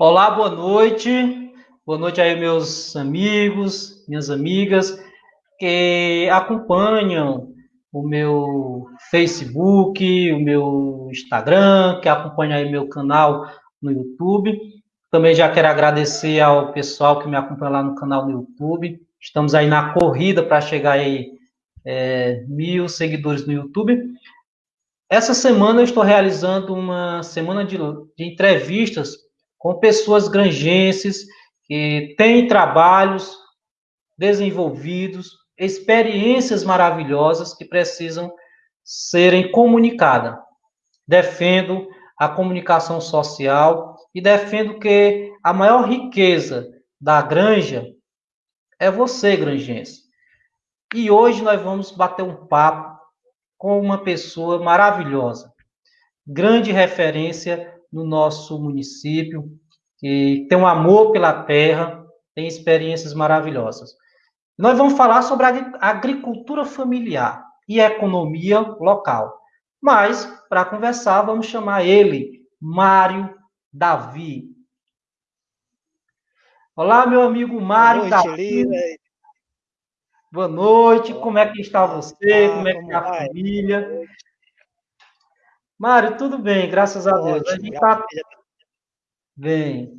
Olá, boa noite. Boa noite aí, meus amigos, minhas amigas que acompanham o meu Facebook, o meu Instagram, que acompanham aí meu canal no YouTube. Também já quero agradecer ao pessoal que me acompanha lá no canal no YouTube. Estamos aí na corrida para chegar aí é, mil seguidores no YouTube. Essa semana eu estou realizando uma semana de, de entrevistas com pessoas granjenses que têm trabalhos desenvolvidos, experiências maravilhosas que precisam serem comunicadas. Defendo a comunicação social e defendo que a maior riqueza da granja é você, granjense. E hoje nós vamos bater um papo com uma pessoa maravilhosa, grande referência no nosso município, que tem um amor pela terra, tem experiências maravilhosas. Nós vamos falar sobre a agricultura familiar e economia local. Mas, para conversar, vamos chamar ele, Mário Davi. Olá, meu amigo Mário Boa noite, Davi. Lira. Boa noite, como é que está você? Como é que está a família? Mário, tudo bem, graças a Deus. A gente está bem.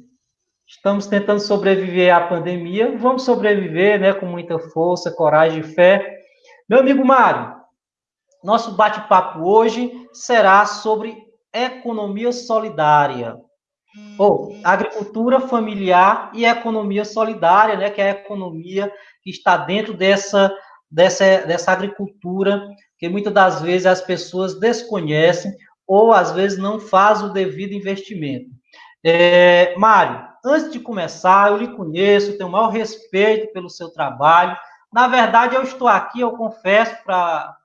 Estamos tentando sobreviver à pandemia. Vamos sobreviver, né, com muita força, coragem e fé. Meu amigo Mário, nosso bate-papo hoje será sobre economia solidária. Ou agricultura familiar e economia solidária, né, que é a economia que está dentro dessa, dessa, dessa agricultura que muitas das vezes as pessoas desconhecem ou às vezes não faz o devido investimento. É, Mário, antes de começar, eu lhe conheço, tenho o maior respeito pelo seu trabalho. Na verdade, eu estou aqui, eu confesso para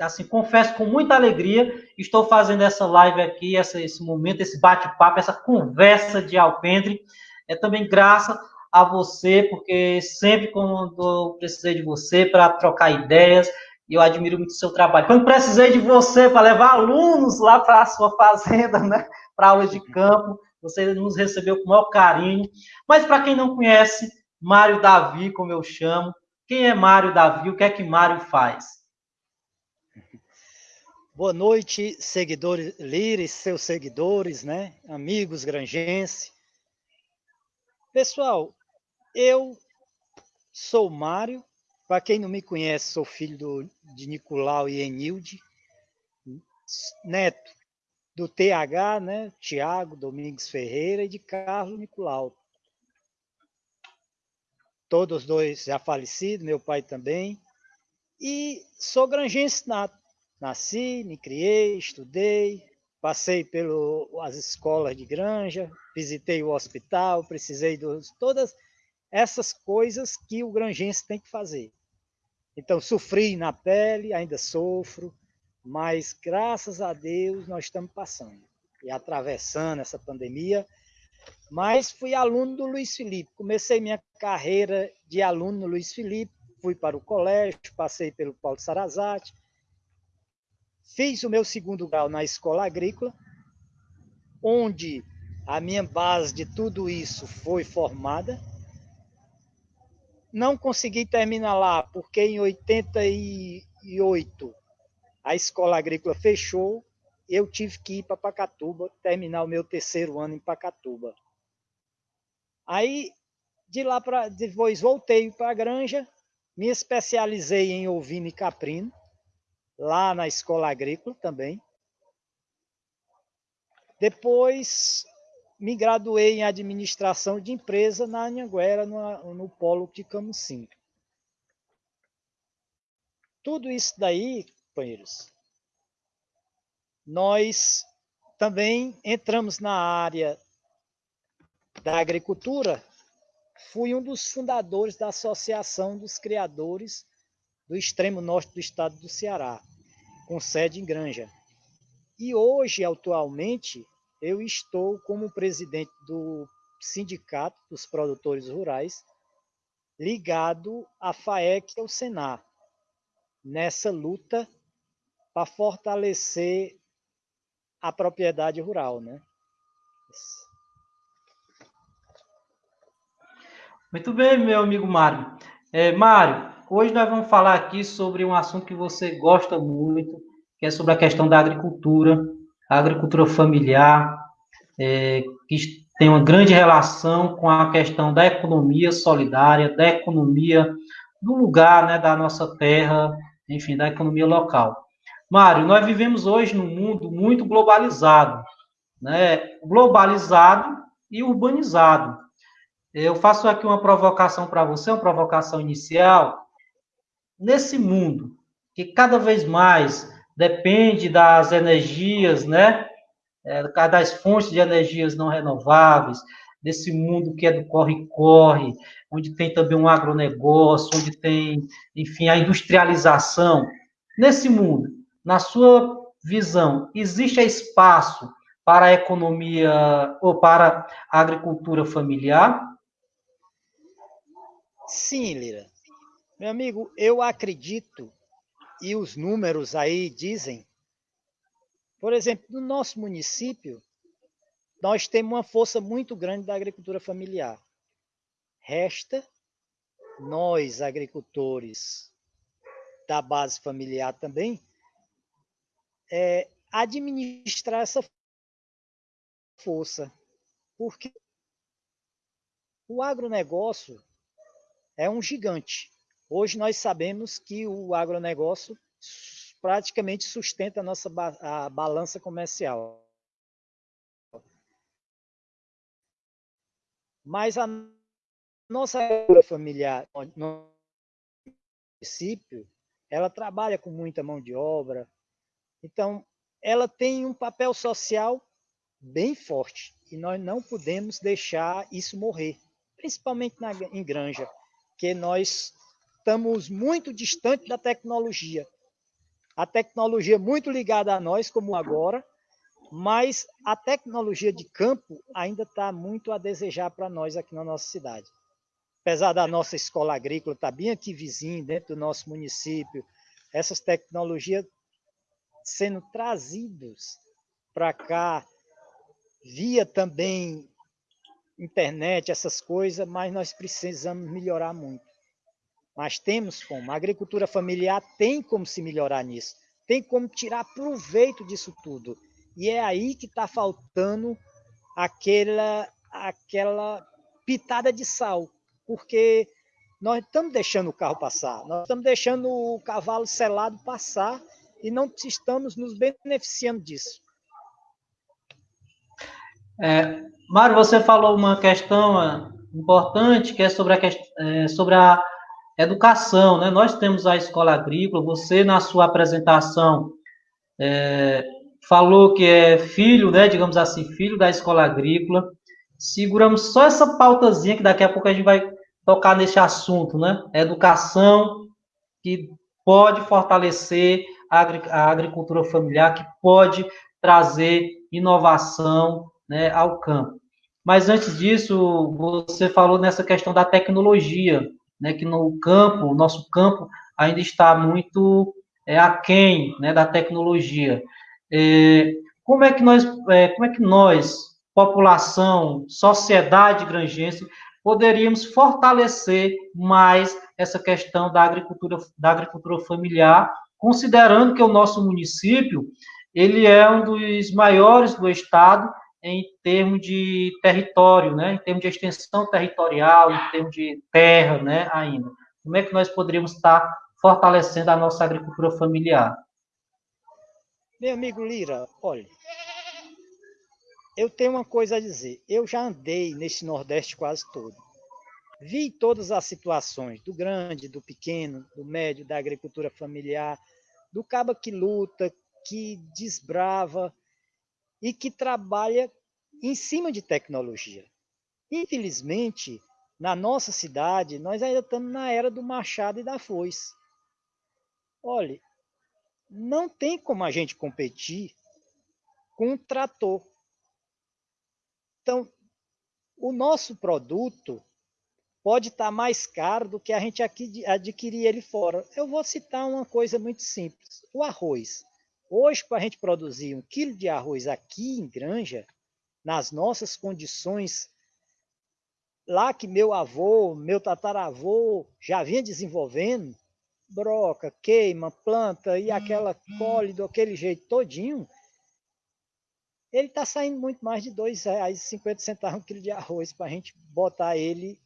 assim, confesso com muita alegria, estou fazendo essa live aqui, essa, esse momento, esse bate-papo, essa conversa de alpendre, é também graças a você, porque sempre quando eu precisei de você para trocar ideias, e eu admiro muito o seu trabalho. Quando precisei de você para levar alunos lá para a sua fazenda, né, para aulas de campo, você nos recebeu com o maior carinho. Mas para quem não conhece, Mário Davi, como eu chamo, quem é Mário Davi? O que é que Mário faz? Boa noite, seguidores Lires, seus seguidores, né? Amigos granjenses. Pessoal, eu sou Mário, para quem não me conhece, sou filho do, de Nicolau e Enilde, neto do TH, né, Tiago Domingues Ferreira, e de Carlos Nicolau. Todos dois já falecidos, meu pai também. E sou granjense nato. Nasci, me criei, estudei, passei pelas escolas de granja, visitei o hospital, precisei de todas essas coisas que o granjense tem que fazer. Então, sofri na pele, ainda sofro, mas graças a Deus nós estamos passando e atravessando essa pandemia. Mas fui aluno do Luiz Felipe. Comecei minha carreira de aluno no Luiz Felipe, fui para o colégio, passei pelo Paulo Sarazate, fiz o meu segundo grau na escola agrícola, onde a minha base de tudo isso foi formada não consegui terminar lá, porque em 88 a escola agrícola fechou, eu tive que ir para Pacatuba, terminar o meu terceiro ano em Pacatuba. Aí, de lá para depois voltei para a granja, me especializei em ovino e caprino, lá na escola agrícola também. Depois me graduei em administração de empresa na Anhanguera, no, no polo de Camusim. Tudo isso daí, companheiros, nós também entramos na área da agricultura. Fui um dos fundadores da Associação dos Criadores do extremo norte do estado do Ceará, com sede em Granja. E hoje, atualmente, eu estou como presidente do Sindicato dos Produtores Rurais, ligado à FAEC e ao Senar, nessa luta para fortalecer a propriedade rural, né? Muito bem, meu amigo Mário. É, Mário, hoje nós vamos falar aqui sobre um assunto que você gosta muito, que é sobre a questão da agricultura, a agricultura familiar, é, que tem uma grande relação com a questão da economia solidária, da economia do lugar, né, da nossa terra, enfim, da economia local. Mário, nós vivemos hoje num mundo muito globalizado, né, globalizado e urbanizado. Eu faço aqui uma provocação para você, uma provocação inicial. Nesse mundo que cada vez mais depende das energias, né? É, das fontes de energias não renováveis, desse mundo que é do corre-corre, onde tem também um agronegócio, onde tem, enfim, a industrialização. Nesse mundo, na sua visão, existe espaço para a economia ou para a agricultura familiar? Sim, Lira. Meu amigo, eu acredito, e os números aí dizem, por exemplo, no nosso município, nós temos uma força muito grande da agricultura familiar. Resta nós, agricultores da base familiar também, é, administrar essa força. Porque o agronegócio é um gigante. Hoje nós sabemos que o agronegócio praticamente sustenta a nossa ba a balança comercial. Mas a nossa agricultura familiar no município, ela trabalha com muita mão de obra. Então, ela tem um papel social bem forte e nós não podemos deixar isso morrer, principalmente na, em granja porque nós estamos muito distante da tecnologia. A tecnologia é muito ligada a nós, como agora, mas a tecnologia de campo ainda está muito a desejar para nós aqui na nossa cidade. Apesar da nossa escola agrícola estar tá bem aqui vizinho, dentro do nosso município, essas tecnologias sendo trazidas para cá via também internet, essas coisas, mas nós precisamos melhorar muito. Mas temos como. A agricultura familiar tem como se melhorar nisso. Tem como tirar proveito disso tudo. E é aí que está faltando aquela, aquela pitada de sal. Porque nós estamos deixando o carro passar, nós estamos deixando o cavalo selado passar e não estamos nos beneficiando disso. É, Mário, você falou uma questão é, importante que é sobre a, é, sobre a educação, né? Nós temos a escola agrícola, você na sua apresentação é, falou que é filho, né, digamos assim, filho da escola agrícola. Seguramos só essa pautazinha que daqui a pouco a gente vai tocar nesse assunto, né? Educação que pode fortalecer a agricultura familiar, que pode trazer inovação, né, ao campo. Mas antes disso, você falou nessa questão da tecnologia, né, que no campo, o nosso campo ainda está muito é, aquém né, da tecnologia. É, como é que nós, é, como é que nós, população, sociedade granjense, poderíamos fortalecer mais essa questão da agricultura, da agricultura familiar, considerando que o nosso município ele é um dos maiores do estado em termos de território, né? em termos de extensão territorial, em termos de terra né? ainda. Como é que nós poderíamos estar fortalecendo a nossa agricultura familiar? Meu amigo Lira, olha, eu tenho uma coisa a dizer. Eu já andei nesse Nordeste quase todo. Vi todas as situações, do grande, do pequeno, do médio, da agricultura familiar, do caba que luta, que desbrava, e que trabalha em cima de tecnologia. Infelizmente, na nossa cidade, nós ainda estamos na era do machado e da foice. Olhe, não tem como a gente competir com um trator. Então, o nosso produto pode estar mais caro do que a gente adquirir ele fora. Eu vou citar uma coisa muito simples: o arroz. Hoje, para a gente produzir um quilo de arroz aqui em Granja, nas nossas condições lá que meu avô, meu tataravô já vinha desenvolvendo, broca, queima, planta e aquela colhe daquele jeito todinho, ele está saindo muito mais de R$ 2,50 um quilo de arroz para a gente botar ele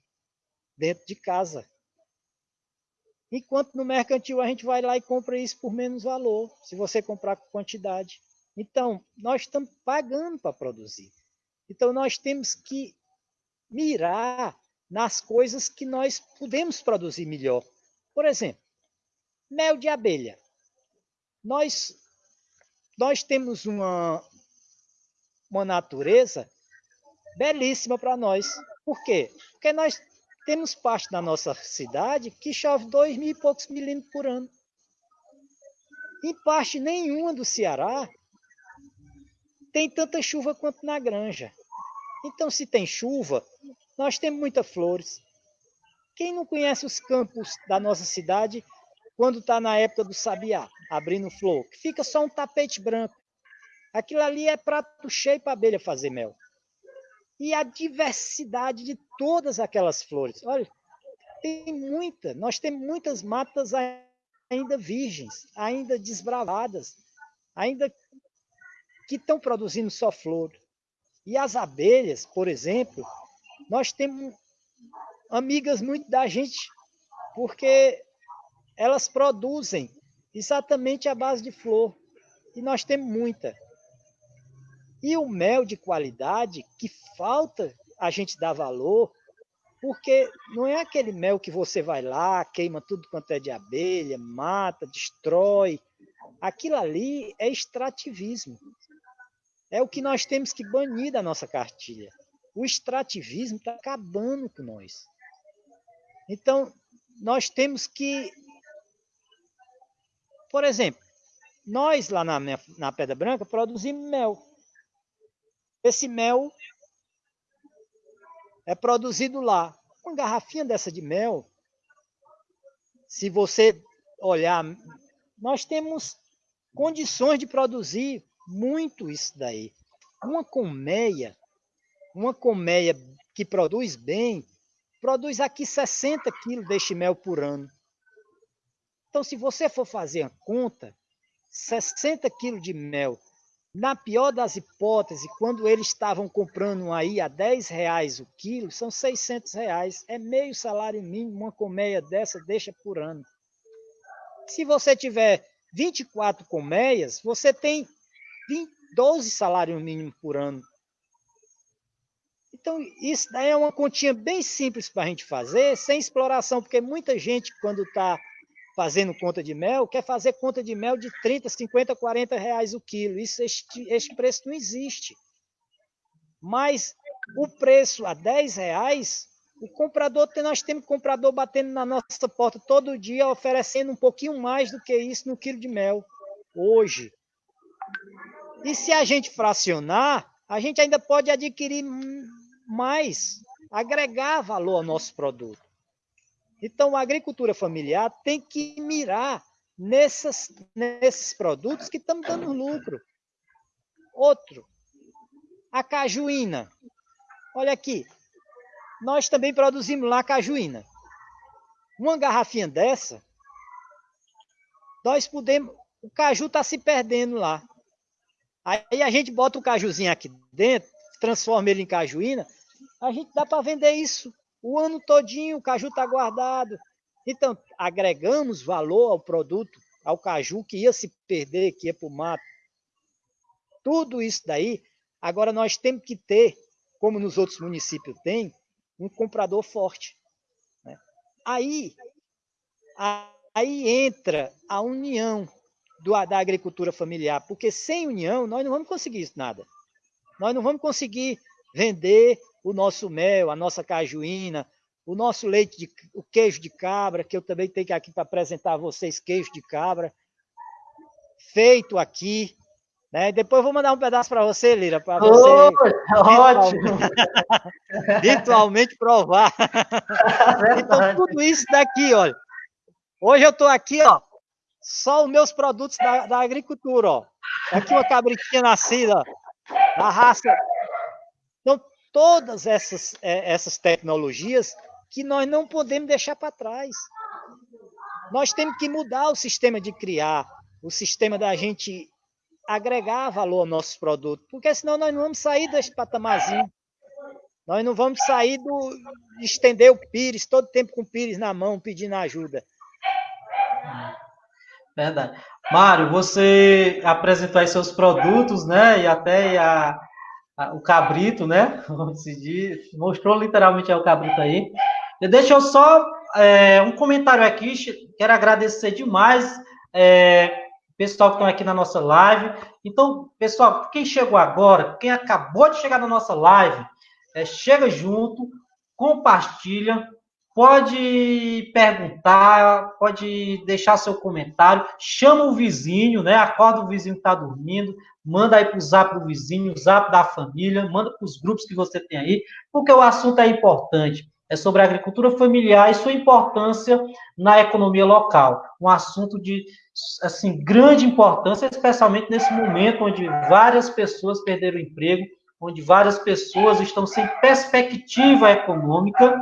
dentro de casa. Enquanto no mercantil a gente vai lá e compra isso por menos valor, se você comprar com quantidade. Então, nós estamos pagando para produzir. Então, nós temos que mirar nas coisas que nós podemos produzir melhor. Por exemplo, mel de abelha. Nós, nós temos uma, uma natureza belíssima para nós. Por quê? Porque nós temos parte da nossa cidade que chove dois mil e poucos milímetros por ano. Em parte nenhuma do Ceará tem tanta chuva quanto na granja. Então, se tem chuva, nós temos muitas flores. Quem não conhece os campos da nossa cidade quando está na época do sabiá, abrindo flor, fica só um tapete branco. Aquilo ali é prato cheio para abelha fazer mel e a diversidade de todas aquelas flores. Olha, tem muita, nós temos muitas matas ainda virgens, ainda desbravadas, ainda que estão produzindo só flor. E as abelhas, por exemplo, nós temos amigas muito da gente, porque elas produzem exatamente a base de flor. E nós temos muita. E o mel de qualidade que falta a gente dar valor, porque não é aquele mel que você vai lá, queima tudo quanto é de abelha, mata, destrói. Aquilo ali é extrativismo. É o que nós temos que banir da nossa cartilha. O extrativismo está acabando com nós. Então, nós temos que. Por exemplo, nós lá na, na Pedra Branca produzimos mel. Esse mel é produzido lá. Uma garrafinha dessa de mel, se você olhar, nós temos condições de produzir muito isso daí. Uma colmeia, uma colmeia que produz bem, produz aqui 60 quilos deste mel por ano. Então, se você for fazer a conta, 60 quilos de mel na pior das hipóteses, quando eles estavam comprando aí a 10 reais o quilo, são 600 reais. É meio salário mínimo, uma colmeia dessa deixa por ano. Se você tiver 24 colmeias, você tem 20, 12 salários mínimos por ano. Então, isso é uma continha bem simples para a gente fazer, sem exploração, porque muita gente, quando está fazendo conta de mel, quer fazer conta de mel de 30, 50, 40 reais o quilo. Isso, este, este preço não existe. Mas o preço a 10 reais, o comprador, nós temos comprador batendo na nossa porta todo dia, oferecendo um pouquinho mais do que isso no quilo de mel, hoje. E se a gente fracionar, a gente ainda pode adquirir mais, agregar valor ao nosso produto. Então, a agricultura familiar tem que mirar nessas, nesses produtos que estão dando lucro. Outro, a cajuína. Olha aqui, nós também produzimos lá cajuína. Uma garrafinha dessa, nós podemos. O caju está se perdendo lá. Aí a gente bota o cajuzinho aqui dentro, transforma ele em cajuína, a gente dá para vender isso o ano todinho o caju está guardado. Então, agregamos valor ao produto, ao caju que ia se perder, que ia para o mato. Tudo isso daí, agora nós temos que ter, como nos outros municípios tem, um comprador forte. Né? Aí, aí entra a união do, da agricultura familiar, porque sem união nós não vamos conseguir nada. Nós não vamos conseguir vender o nosso mel, a nossa cajuína, o nosso leite, de, o queijo de cabra, que eu também tenho aqui para apresentar a vocês queijo de cabra, feito aqui. Né? Depois eu vou mandar um pedaço para você, Lira, para você oh, ótimo. virtualmente provar. então, tudo isso daqui, olha. Hoje eu estou aqui, ó, só os meus produtos da, da agricultura, ó. Aqui uma cabritinha nascida, ó, da raça todas essas, é, essas tecnologias que nós não podemos deixar para trás. Nós temos que mudar o sistema de criar, o sistema da gente agregar valor aos nossos produtos, porque senão nós não vamos sair desse patamarzinho. Nós não vamos sair do estender o pires, todo tempo com o pires na mão, pedindo ajuda. Verdade. Mário, você apresentou aí seus produtos, né? E até a, o cabrito, né? Mostrou literalmente o cabrito aí. Deixa eu só é, um comentário aqui. Quero agradecer demais é, pessoal que estão aqui na nossa live. Então, pessoal, quem chegou agora, quem acabou de chegar na nossa live, é, chega junto, compartilha, pode perguntar, pode deixar seu comentário, chama o vizinho, né? Acorda o vizinho que está dormindo, manda aí para o zap do vizinho, zap da família, manda para os grupos que você tem aí, porque o assunto é importante. É sobre a agricultura familiar e sua importância na economia local. Um assunto de assim grande importância, especialmente nesse momento onde várias pessoas perderam o emprego, onde várias pessoas estão sem perspectiva econômica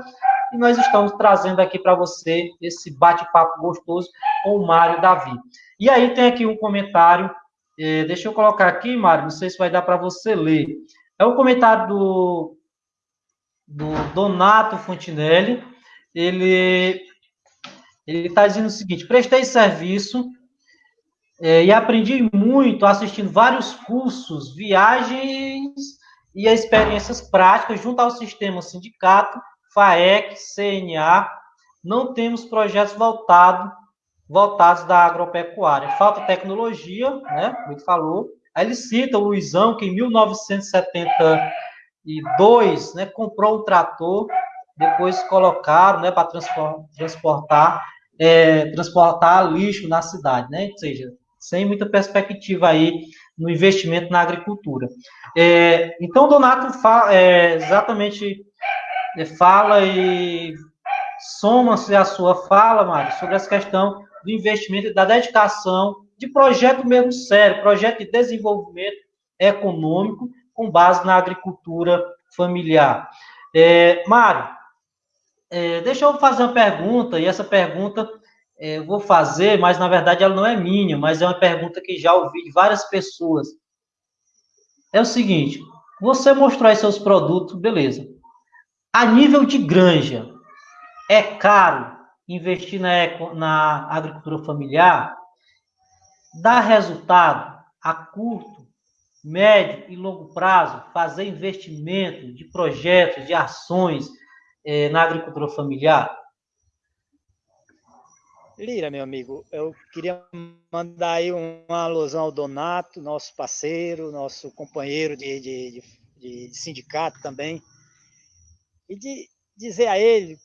e nós estamos trazendo aqui para você esse bate-papo gostoso com o Mário Davi. E aí tem aqui um comentário, eh, deixa eu colocar aqui, Mário, não sei se vai dar para você ler. É um comentário do, do Donato Fontinelli. Ele está dizendo o seguinte: prestei serviço eh, e aprendi muito assistindo vários cursos, viagens e experiências práticas junto ao sistema sindicato FAEC, CNA, não temos projetos voltado, voltados da agropecuária. Falta tecnologia, né, como ele falou. Aí ele cita o Luizão, que em 1972 né, comprou um trator, depois colocaram né, para transportar, é, transportar lixo na cidade, né? ou seja, sem muita perspectiva aí no investimento na agricultura. É, então, Donato fala é, exatamente fala e soma-se a sua fala, Mário, sobre essa questão do investimento e da dedicação de projeto mesmo sério, projeto de desenvolvimento econômico com base na agricultura familiar. É, Mário, é, deixa eu fazer uma pergunta, e essa pergunta é, eu vou fazer, mas na verdade ela não é minha, mas é uma pergunta que já ouvi de várias pessoas. É o seguinte: você mostrou aí seus produtos, beleza. A nível de granja, é caro investir na, na agricultura familiar? Dá resultado a curto, médio e longo prazo fazer investimento de projetos, de ações eh, na agricultura familiar? Lira, meu amigo, eu queria mandar aí uma alusão ao Donato, nosso parceiro, nosso companheiro de, de, de, de sindicato também, e de dizer a ele,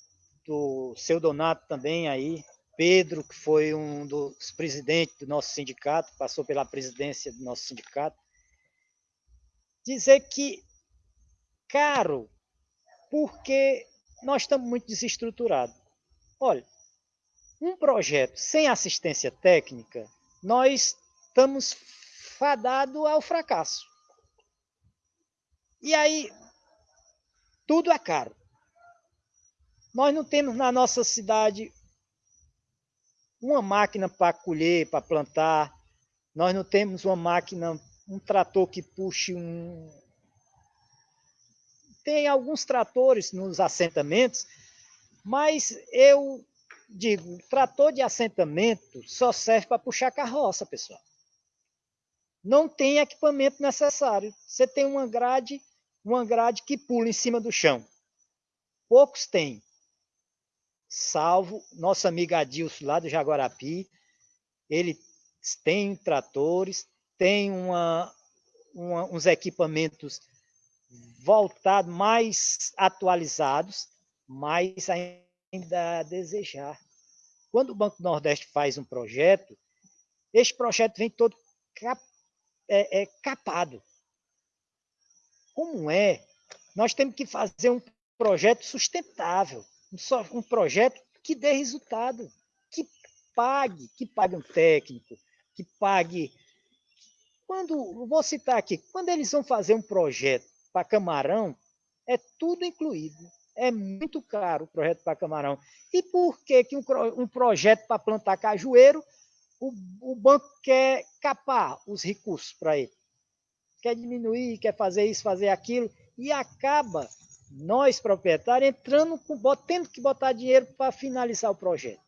do seu Donato também aí, Pedro, que foi um dos presidentes do nosso sindicato, passou pela presidência do nosso sindicato, dizer que, caro, porque nós estamos muito desestruturados. Olha, um projeto sem assistência técnica, nós estamos fadados ao fracasso. E aí, tudo é caro. Nós não temos na nossa cidade uma máquina para colher, para plantar. Nós não temos uma máquina, um trator que puxe um. Tem alguns tratores nos assentamentos, mas eu digo, trator de assentamento só serve para puxar carroça, pessoal. Não tem equipamento necessário. Você tem uma grade, uma grade que pula em cima do chão. Poucos têm salvo nosso amigo Adilson lá do Jaguarapi. Ele tem tratores, tem uma, uma, uns equipamentos voltados, mais atualizados, mas ainda a desejar. Quando o Banco Nordeste faz um projeto, este projeto vem todo cap, é, é, capado. Como é? Nós temos que fazer um projeto sustentável um, projeto que dê resultado, que pague, que pague um técnico, que pague. Quando, vou citar aqui, quando eles vão fazer um projeto para camarão, É tudo incluído. É muito caro o projeto para camarão. E por que, que um, um projeto para plantar cajueiro, o, o banco quer capar os recursos para ele? Quer diminuir, quer fazer isso, fazer aquilo, e acaba nós, proprietários, entrando com, tendo que botar dinheiro para finalizar o projeto.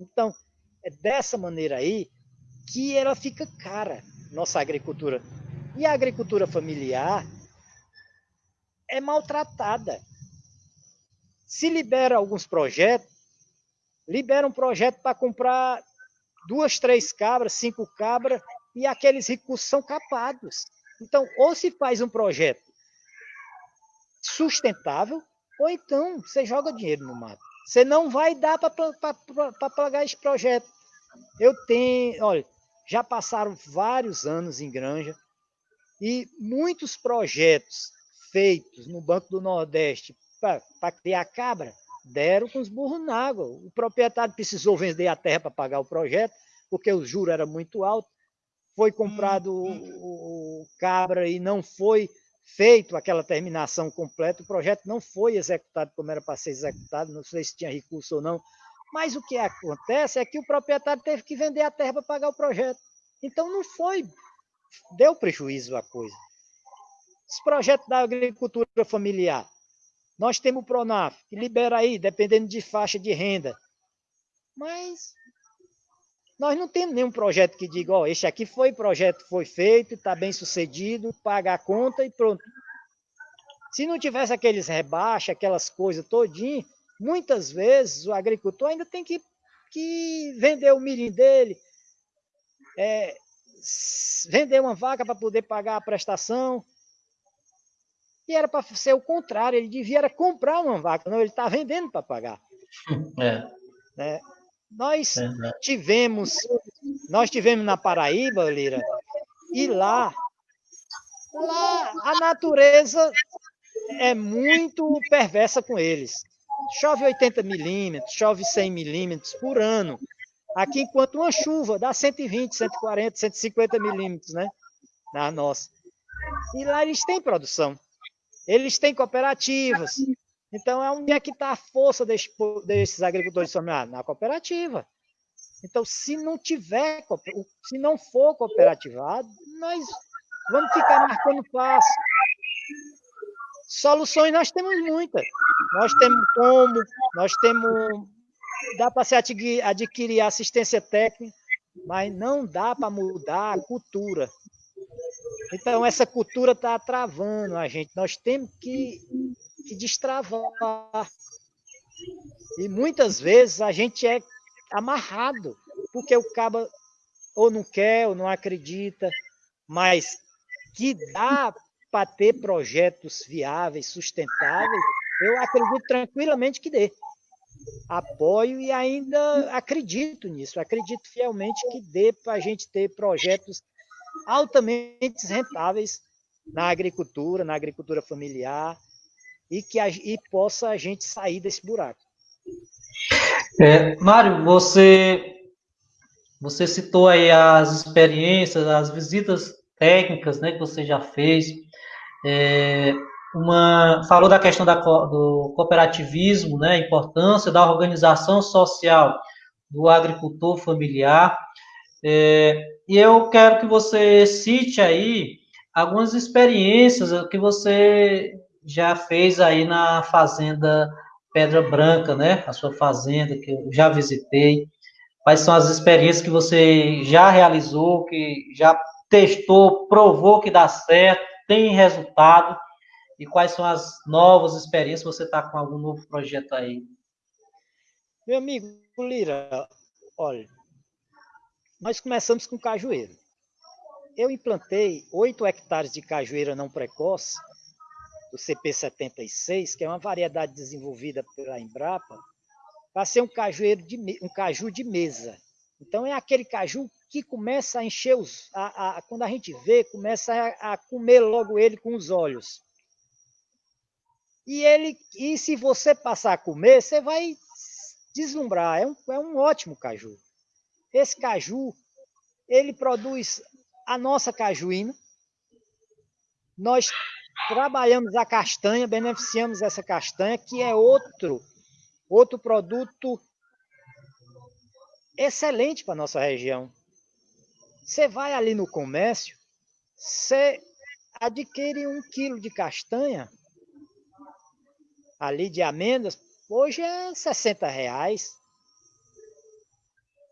Então, é dessa maneira aí que ela fica cara, nossa agricultura. E a agricultura familiar é maltratada. Se libera alguns projetos, libera um projeto para comprar duas, três cabras, cinco cabras, e aqueles recursos são capados. Então, ou se faz um projeto sustentável, ou então você joga dinheiro no mato. Você não vai dar para pagar esse projeto. Eu tenho, olha, já passaram vários anos em Granja e muitos projetos feitos no Banco do Nordeste para criar cabra deram com os burros na água. O proprietário precisou vender a terra para pagar o projeto, porque o juro era muito alto. Foi comprado hum, o, o cabra e não foi feito aquela terminação completa, o projeto não foi executado como era para ser executado, não sei se tinha recurso ou não, mas o que acontece é que o proprietário teve que vender a terra para pagar o projeto. Então não foi, deu prejuízo à coisa. Os projetos da agricultura familiar, nós temos o Pronaf, que libera aí, dependendo de faixa de renda. Mas nós não temos nenhum projeto que diga, ó, oh, este aqui foi projeto, foi feito, está bem sucedido, paga a conta e pronto. Se não tivesse aqueles rebaixos, aquelas coisas todinho, muitas vezes o agricultor ainda tem que, que vender o milho dele, é, vender uma vaca para poder pagar a prestação. E era para ser o contrário, ele devia era comprar uma vaca, não, ele está vendendo para pagar. É. Né? Nós tivemos, nós tivemos na Paraíba, Lira, e lá, lá a natureza é muito perversa com eles. Chove 80 milímetros, chove 100 milímetros por ano. Aqui, enquanto uma chuva dá 120, 140, 150 milímetros, né? Na nossa. E lá eles têm produção. Eles têm cooperativas, então, é onde é que está a força desse, desses agricultores familiares? Na cooperativa. Então, se não tiver, se não for cooperativado, nós vamos ficar marcando passo. Soluções nós temos muitas. Nós temos como, nós temos. Dá para se adquirir assistência técnica, mas não dá para mudar a cultura. Então, essa cultura está travando a gente. Nós temos que que destravar. E muitas vezes a gente é amarrado, porque o cabo ou não quer, ou não acredita, mas que dá para ter projetos viáveis, sustentáveis, eu acredito tranquilamente que dê. Apoio e ainda acredito nisso, acredito fielmente que dê para a gente ter projetos altamente rentáveis na agricultura, na agricultura familiar, e que a, e possa a gente sair desse buraco. É, Mário, você você citou aí as experiências, as visitas técnicas, né, que você já fez. É, uma falou da questão da, do cooperativismo, né, a importância da organização social do agricultor familiar. É, e eu quero que você cite aí algumas experiências que você já fez aí na fazenda Pedra Branca, né? A sua fazenda que eu já visitei. Quais são as experiências que você já realizou, que já testou, provou que dá certo, tem resultado? E quais são as novas experiências? Você está com algum novo projeto aí? Meu amigo Lira, olha, nós começamos com cajueiro. Eu implantei 8 hectares de cajueira não precoce do CP76, que é uma variedade desenvolvida pela Embrapa, para ser um cajueiro de um caju de mesa. Então é aquele caju que começa a encher os, a, a, quando a gente vê, começa a, a, comer logo ele com os olhos. E ele, e se você passar a comer, você vai deslumbrar. É um, é um ótimo caju. Esse caju, ele produz a nossa cajuína. Nós trabalhamos a castanha, beneficiamos essa castanha, que é outro, outro produto excelente para a nossa região. Você vai ali no comércio, você adquire um quilo de castanha, ali de amêndoas, hoje é 60 reais.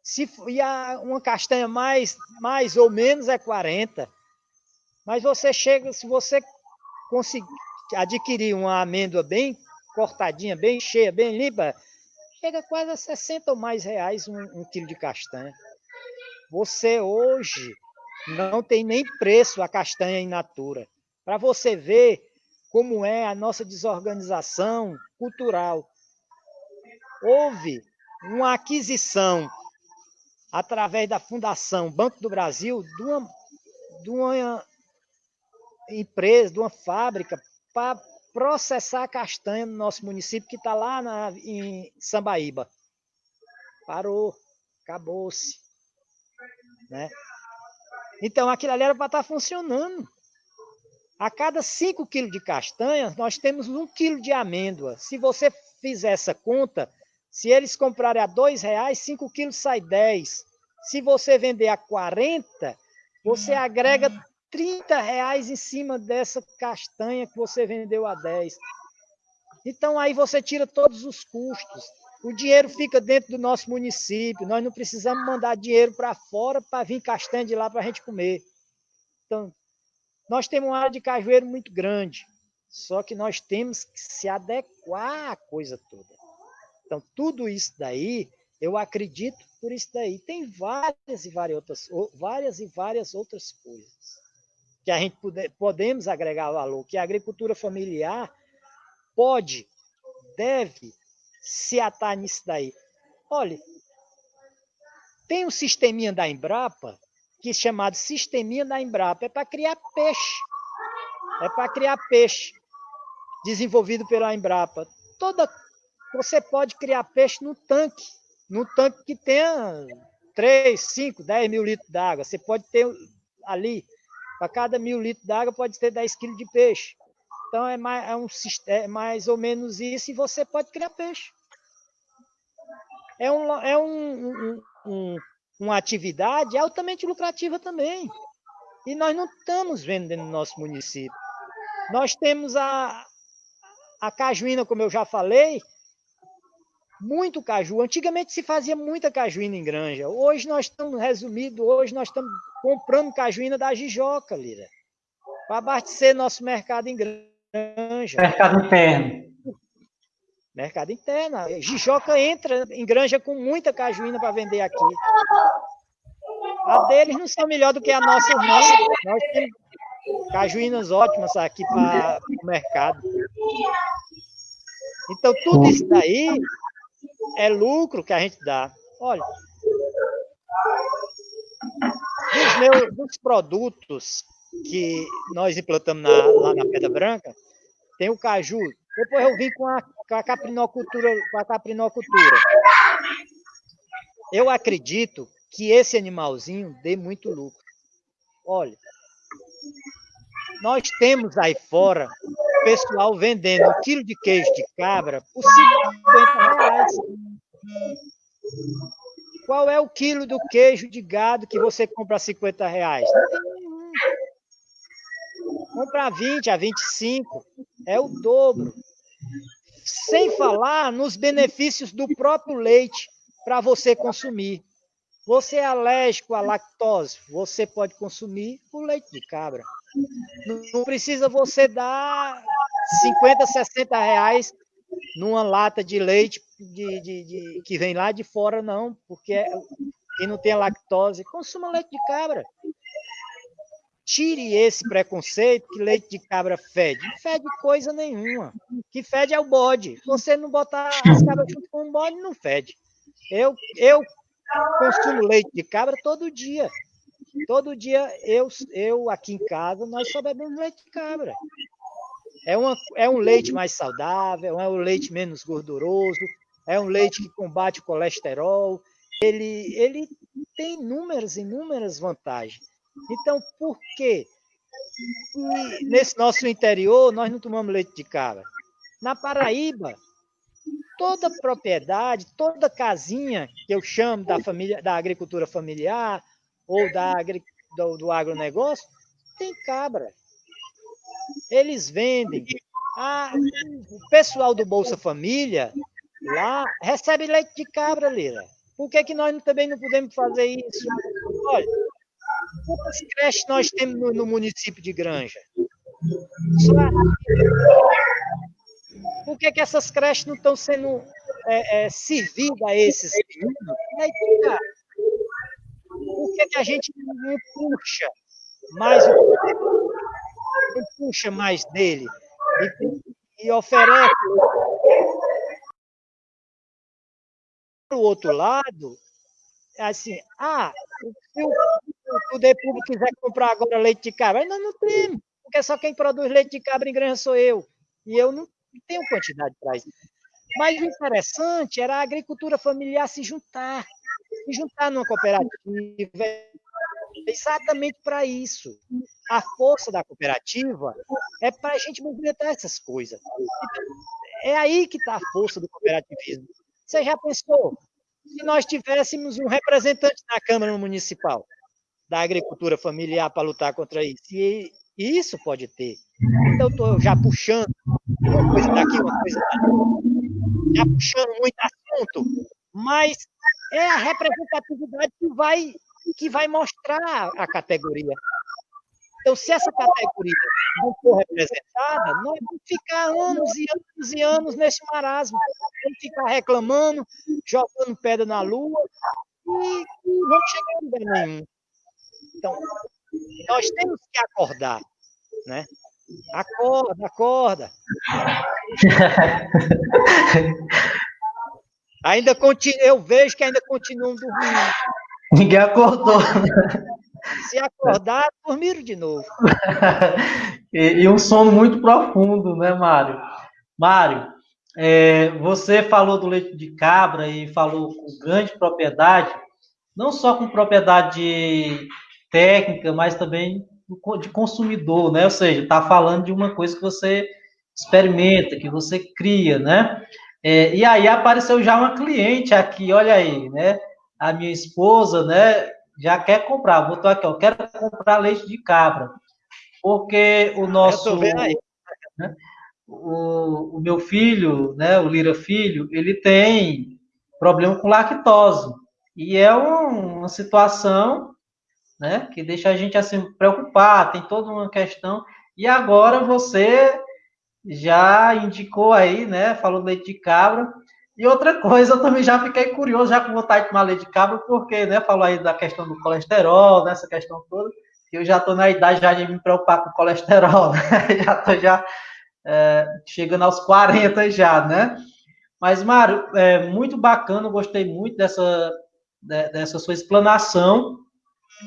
Se e a, uma castanha mais, mais ou menos é 40. Mas você chega, se você conseguir adquirir uma amêndoa bem cortadinha, bem cheia, bem limpa, chega quase a 60 ou mais reais um, um quilo de castanha. Você hoje não tem nem preço a castanha in natura. Para você ver como é a nossa desorganização cultural. Houve uma aquisição através da Fundação Banco do Brasil de uma, de uma empresa, de uma fábrica para processar castanha no nosso município, que está lá na, em Sambaíba. Parou, acabou-se. Né? Então, aquilo ali era para estar tá funcionando. A cada 5 quilos de castanha, nós temos 1 quilo de amêndoa. Se você fizer essa conta, se eles comprarem a R$ reais, 5 quilos sai 10. Se você vender a 40, você agrega 30 reais em cima dessa castanha que você vendeu a 10. Então aí você tira todos os custos. O dinheiro fica dentro do nosso município. Nós não precisamos mandar dinheiro para fora para vir castanha de lá para a gente comer. Então, nós temos uma área de cajueiro muito grande. Só que nós temos que se adequar à coisa toda. Então, tudo isso daí, eu acredito por isso daí. Tem várias e várias outras, várias e várias outras coisas que a gente puder, podemos agregar valor, que a agricultura familiar pode, deve se atar nisso daí. Olha, tem um sisteminha da Embrapa, que é chamado sisteminha da Embrapa, é para criar peixe. É para criar peixe, desenvolvido pela Embrapa. Toda, você pode criar peixe no tanque, no tanque que tenha 3, 5, 10 mil litros d'água. Você pode ter ali, para cada mil litros d'água, pode ter 10 quilos de peixe. Então é mais, é, um, é mais ou menos isso e você pode criar peixe é, um, é um, um, um, uma atividade altamente lucrativa também. E nós não estamos vendo dentro do nosso município. Nós temos a, a cajuína, como eu já falei, muito caju. Antigamente se fazia muita cajuína em granja. Hoje nós estamos resumido, hoje nós estamos comprando cajuína da Jijoca, Lira, para abastecer nosso mercado em granja. Mercado interno. Mercado interno. Jijoca entra em granja com muita cajuína para vender aqui. A deles não são melhor do que a nossa, não. Nós temos cajuínas ótimas aqui para o mercado. Então, tudo isso daí é lucro que a gente dá. Olha, dos, meus, dos produtos que nós implantamos na, lá na Pedra Branca, tem o caju. Depois eu vim com a com a caprinocultura, com a caprinocultura. Eu acredito que esse animalzinho dê muito lucro. Olha, nós temos aí fora pessoal vendendo um quilo de queijo de cabra por 50 reais. Qual é o quilo do queijo de gado que você compra a 50 reais? Não. Compra a 20, a 25. É o dobro. Sem falar nos benefícios do próprio leite para você consumir. Você é alérgico à lactose, você pode consumir o leite de cabra. Não precisa você dar 50, 60 reais numa lata de leite de, de, de, que vem lá de fora, não, porque é, quem não tem lactose, consuma leite de cabra. Tire esse preconceito que leite de cabra fede. Não fede coisa nenhuma. Que fede é o bode. Você não botar as cabras junto com o bode, não fede. Eu, eu consumo leite de cabra todo dia. Todo dia eu, eu aqui em casa, nós só bebemos leite de cabra. É, uma, é um leite mais saudável, é um leite menos gorduroso, é um leite que combate o colesterol. Ele, ele tem inúmeras, inúmeras vantagens. Então, por que nesse nosso interior, nós não tomamos leite de cabra. Na Paraíba, toda propriedade, toda casinha que eu chamo da família, da agricultura familiar ou da do, do agronegócio, tem cabra. Eles vendem. Ah, o pessoal do Bolsa Família lá recebe leite de cabra, Lira. Por que, que nós também não podemos fazer isso? Olha, quantas creches nós temos no, no município de Granja? Por que, que essas creches não estão sendo é, é, servidas a esses meninos? Por que, que a gente não puxa mais o puxa mais dele e, e oferece para o outro lado, assim, ah, se o, poder público quiser comprar agora leite de cabra, ainda não temos, porque só quem produz leite de cabra em granja sou eu, e eu não tenho quantidade para isso. Mas o interessante era a agricultura familiar se juntar, se juntar numa cooperativa, exatamente para isso. A força da cooperativa é para a gente movimentar essas coisas. É aí que está a força do cooperativismo. Você já pensou se nós tivéssemos um representante na Câmara Municipal da agricultura familiar para lutar contra isso? E isso pode ter. Então, estou já puxando uma coisa daqui, uma coisa daqui, já puxando muito assunto, mas é a representatividade que vai, que vai mostrar a categoria. Então, se essa categoria não for representada, nós vamos ficar anos e anos e anos nesse marasmo. Vamos ficar reclamando, jogando pedra na lua e não vamos chegar lugar nenhum. Então, nós temos que acordar, né? Acorda, acorda. ainda continua, eu vejo que ainda continuam dormindo. Ninguém acordou. Se acordar, dormiram de novo. e, e, um sono muito profundo, né, Mário? Mário, é, você falou do leite de cabra e falou com grande propriedade, não só com propriedade técnica, mas também de consumidor, né? Ou seja, está falando de uma coisa que você experimenta, que você cria, né? É, e aí apareceu já uma cliente aqui, olha aí, né? A minha esposa, né? já quer comprar, botou aqui, ó, quero comprar leite de cabra, porque o nosso, né, o, o, meu filho, né, o Lira Filho, ele tem problema com lactose, e é um, uma situação, né, que deixa a gente, assim, preocupado, tem toda uma questão, e agora você já indicou aí, né, falou leite de cabra, e outra coisa, eu também já fiquei curioso, já com vontade de tomar leite de cabra, porque, né, falou aí da questão do colesterol, nessa né, questão toda, eu já estou na idade já de me preocupar com colesterol, né? já estou já é, chegando aos 40 já, né? Mas, Mário, é muito bacana, gostei muito dessa, dessa sua explanação,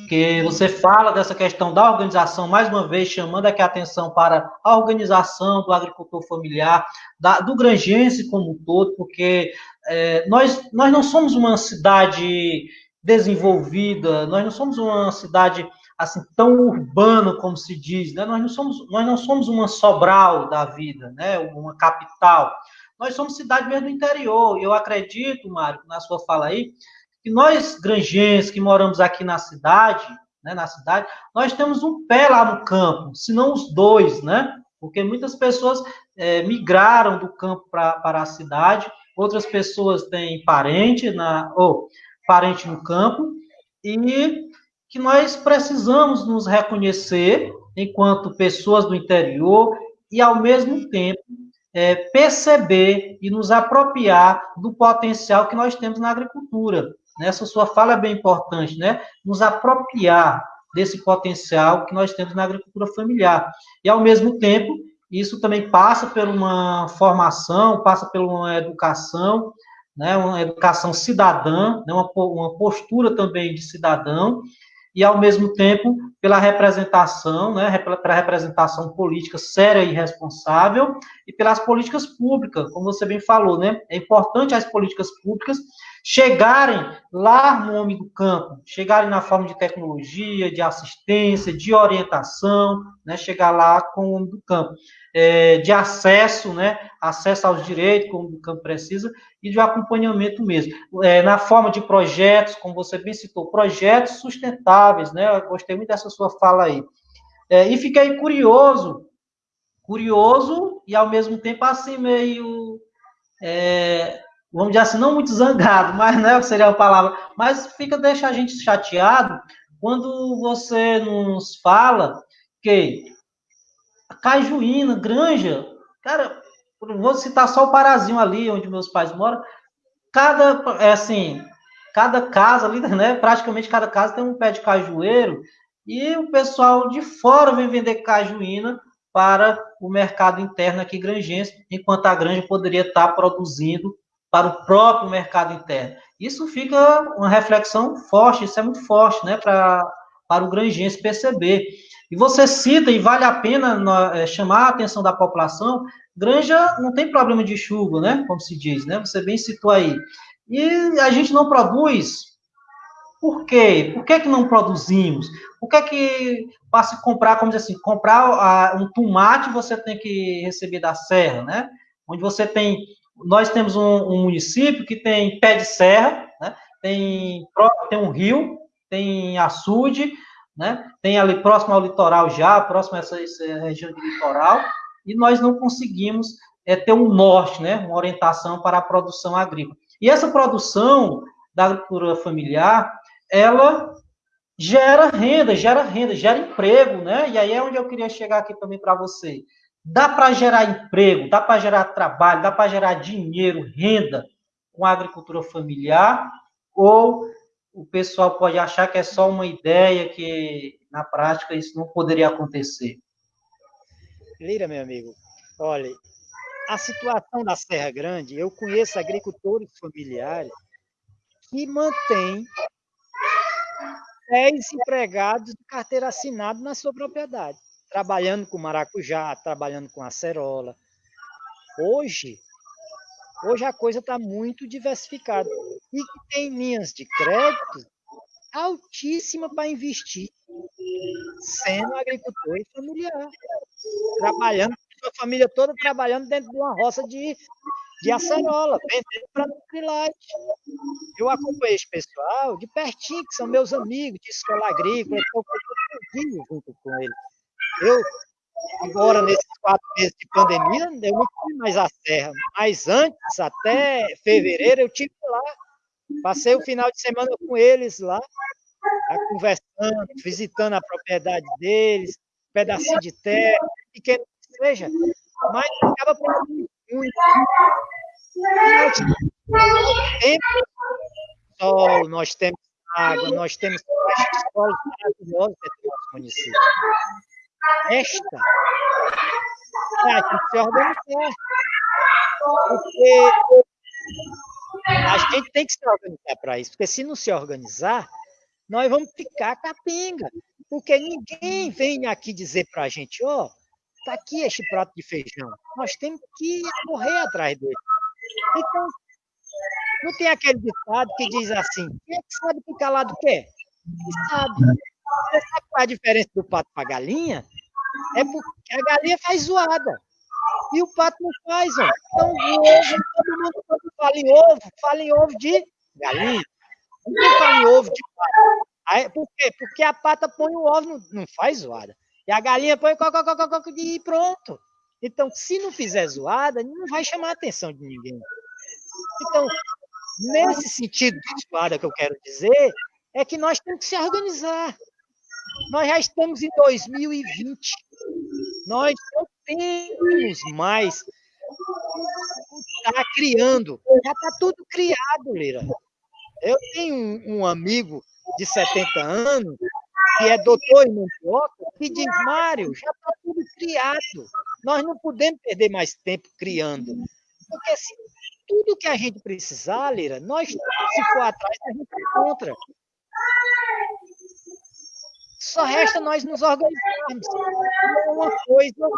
que você fala dessa questão da organização, mais uma vez chamando aqui a atenção para a organização do agricultor familiar, da, do granjense como um todo, porque é, nós, nós não somos uma cidade desenvolvida, nós não somos uma cidade assim tão urbana como se diz, né? Nós não somos nós não somos uma Sobral da vida, né? Uma capital. Nós somos cidade mesmo do interior. Eu acredito, Mário, na sua fala aí, que nós, granjenses, que moramos aqui na cidade, né, na cidade, nós temos um pé lá no campo, se não os dois, né? Porque muitas pessoas é, migraram do campo pra, para a cidade, outras pessoas têm parente, na, ou parente no campo, e que nós precisamos nos reconhecer enquanto pessoas do interior e, ao mesmo tempo, é, perceber e nos apropriar do potencial que nós temos na agricultura. Essa sua fala é bem importante, né? Nos apropriar desse potencial que nós temos na agricultura familiar. E, ao mesmo tempo, isso também passa por uma formação, passa por uma educação, né? uma educação cidadã, né? uma, uma postura também de cidadão, e, ao mesmo tempo, pela representação, né, pela representação política séria e responsável, e pelas políticas públicas, como você bem falou, né, é importante as políticas públicas chegarem lá no homem do campo, chegarem na forma de tecnologia, de assistência, de orientação, né, chegar lá com o homem do campo, é, de acesso, né, acesso aos direitos, como o campo precisa, e de acompanhamento mesmo, é, na forma de projetos, como você bem citou, projetos sustentáveis, né, eu gostei muito dessa sua fala aí, é, e fiquei curioso, curioso e ao mesmo tempo assim meio é, vamos dizer assim, não muito zangado, mas né, seria a palavra, mas fica deixa a gente chateado quando você nos fala que a Cajuína, Granja, cara, vou citar só o Parazinho ali, onde meus pais moram, cada, é assim, cada casa ali, né, praticamente cada casa tem um pé de cajueiro, e o pessoal de fora vem vender cajuína para o mercado interno aqui granjense, enquanto a granja poderia estar produzindo para o próprio mercado interno. Isso fica uma reflexão forte, isso é muito forte, né, para, para o granjense perceber. E você cita, e vale a pena é, chamar a atenção da população, granja não tem problema de chuva, né, como se diz, né, você bem citou aí. E a gente não produz, por quê? Por que, que não produzimos? Por que que, para se comprar, como dizer assim, comprar um tomate, você tem que receber da serra, né, onde você tem nós temos um, um, município que tem pé de serra, né? tem, tem um rio, tem açude, né? tem ali próximo ao litoral já, próximo a essa, essa região de litoral, e nós não conseguimos é, ter um norte, né? uma orientação para a produção agrícola. E essa produção da agricultura familiar, ela gera renda, gera renda, gera emprego, né? E aí é onde eu queria chegar aqui também para você. Dá para gerar emprego, dá para gerar trabalho, dá para gerar dinheiro, renda com a agricultura familiar, ou o pessoal pode achar que é só uma ideia que na prática isso não poderia acontecer. Lira, meu amigo, olha, a situação da Serra Grande, eu conheço agricultores familiares que mantêm 10 empregados de carteira assinada na sua propriedade trabalhando com maracujá, trabalhando com acerola. Hoje, hoje a coisa está muito diversificada. E tem linhas de crédito altíssima para investir, sendo agricultor e familiar. Trabalhando, a família toda trabalhando dentro de uma roça de, de acerola, vendendo para Nutrilite. Eu acompanhei esse pessoal de pertinho, que são meus amigos de escola agrícola, estou junto com eles. Eu, agora, nesses quatro meses de pandemia, eu não fui mais à serra. Mas antes, até fevereiro, eu tive lá. Passei o final de semana com eles lá, conversando, visitando a propriedade deles, um pedacinho de terra, pequeno que seja, mas acaba produzindo muito. Nós temos sol, nós temos água, nós temos solos maravilhosos dentro do nosso município. Esta é gente se organizar. Porque a gente tem que se organizar para isso, porque se não se organizar, nós vamos ficar capenga. Porque ninguém vem aqui dizer para a gente, ó, oh, tá aqui este prato de feijão. Nós temos que correr atrás dele. Então, não tem aquele ditado que diz assim, quem é que sabe que calado quer? Quem sabe? Sabe qual é a diferença do pato para a galinha? É porque a galinha faz zoada. E o pato não faz, ó. Então, o ovo, todo mundo quando fala em ovo, fala em ovo de galinha. Ninguém fala em ovo de pato. Aí, por quê? Porque a pata põe o ovo, não, não faz zoada. E a galinha põe e pronto. Então, se não fizer zoada, não vai chamar a atenção de ninguém. Então, nesse sentido de zoada que eu quero dizer, é que nós temos que se organizar. Nós já estamos em 2020. Nós não temos mais estar criando. Já está tudo criado, Lira. Eu tenho um, amigo de 70 anos, que é doutor em mandioca, que diz, Mário, já está tudo criado. Nós não podemos perder mais tempo criando. Porque se tudo que a gente precisar, Lira, nós, se for atrás, a gente encontra. Só resta nós nos organizarmos. É uma coisa,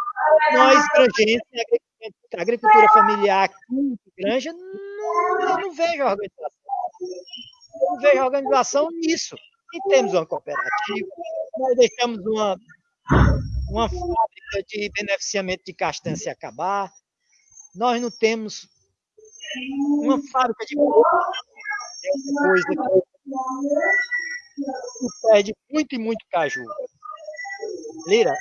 nós, granjenses, agricultura familiar aqui, granja, não, eu não vejo organização. Eu vejo a organização nisso. E temos uma cooperativa, nós deixamos uma, uma fábrica de beneficiamento de castanha se acabar, nós não temos uma fábrica de coisa que perde muito e muito caju. Lira,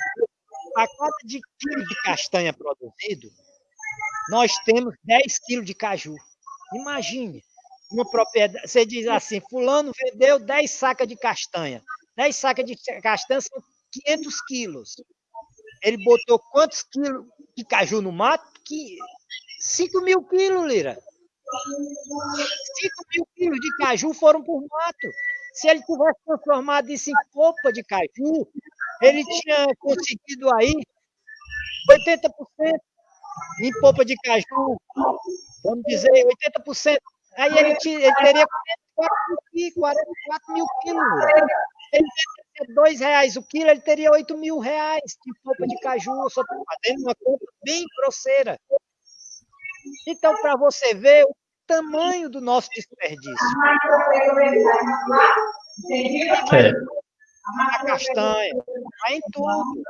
a cada de quilo de castanha produzido, nós temos 10 quilos de caju. Imagine, uma propriedade, você diz assim, fulano vendeu 10 sacas de castanha. 10 sacas de castanha são 500 quilos. Ele botou quantos quilos de caju no mato? Que 5 mil quilos, Lira. 5 mil quilos de caju foram por mato. Se ele tivesse transformado isso em polpa de caju, ele tinha conseguido aí 80% em polpa de caju, vamos dizer, 80%. Aí ele, ele teria 44 mil quilos. Ele teria 2 reais o quilo, ele teria 8 mil reais de polpa de caju. Eu só estou fazendo uma conta bem grosseira. Então, para você ver o tamanho do nosso desperdício. É. A castanha, vai em tudo.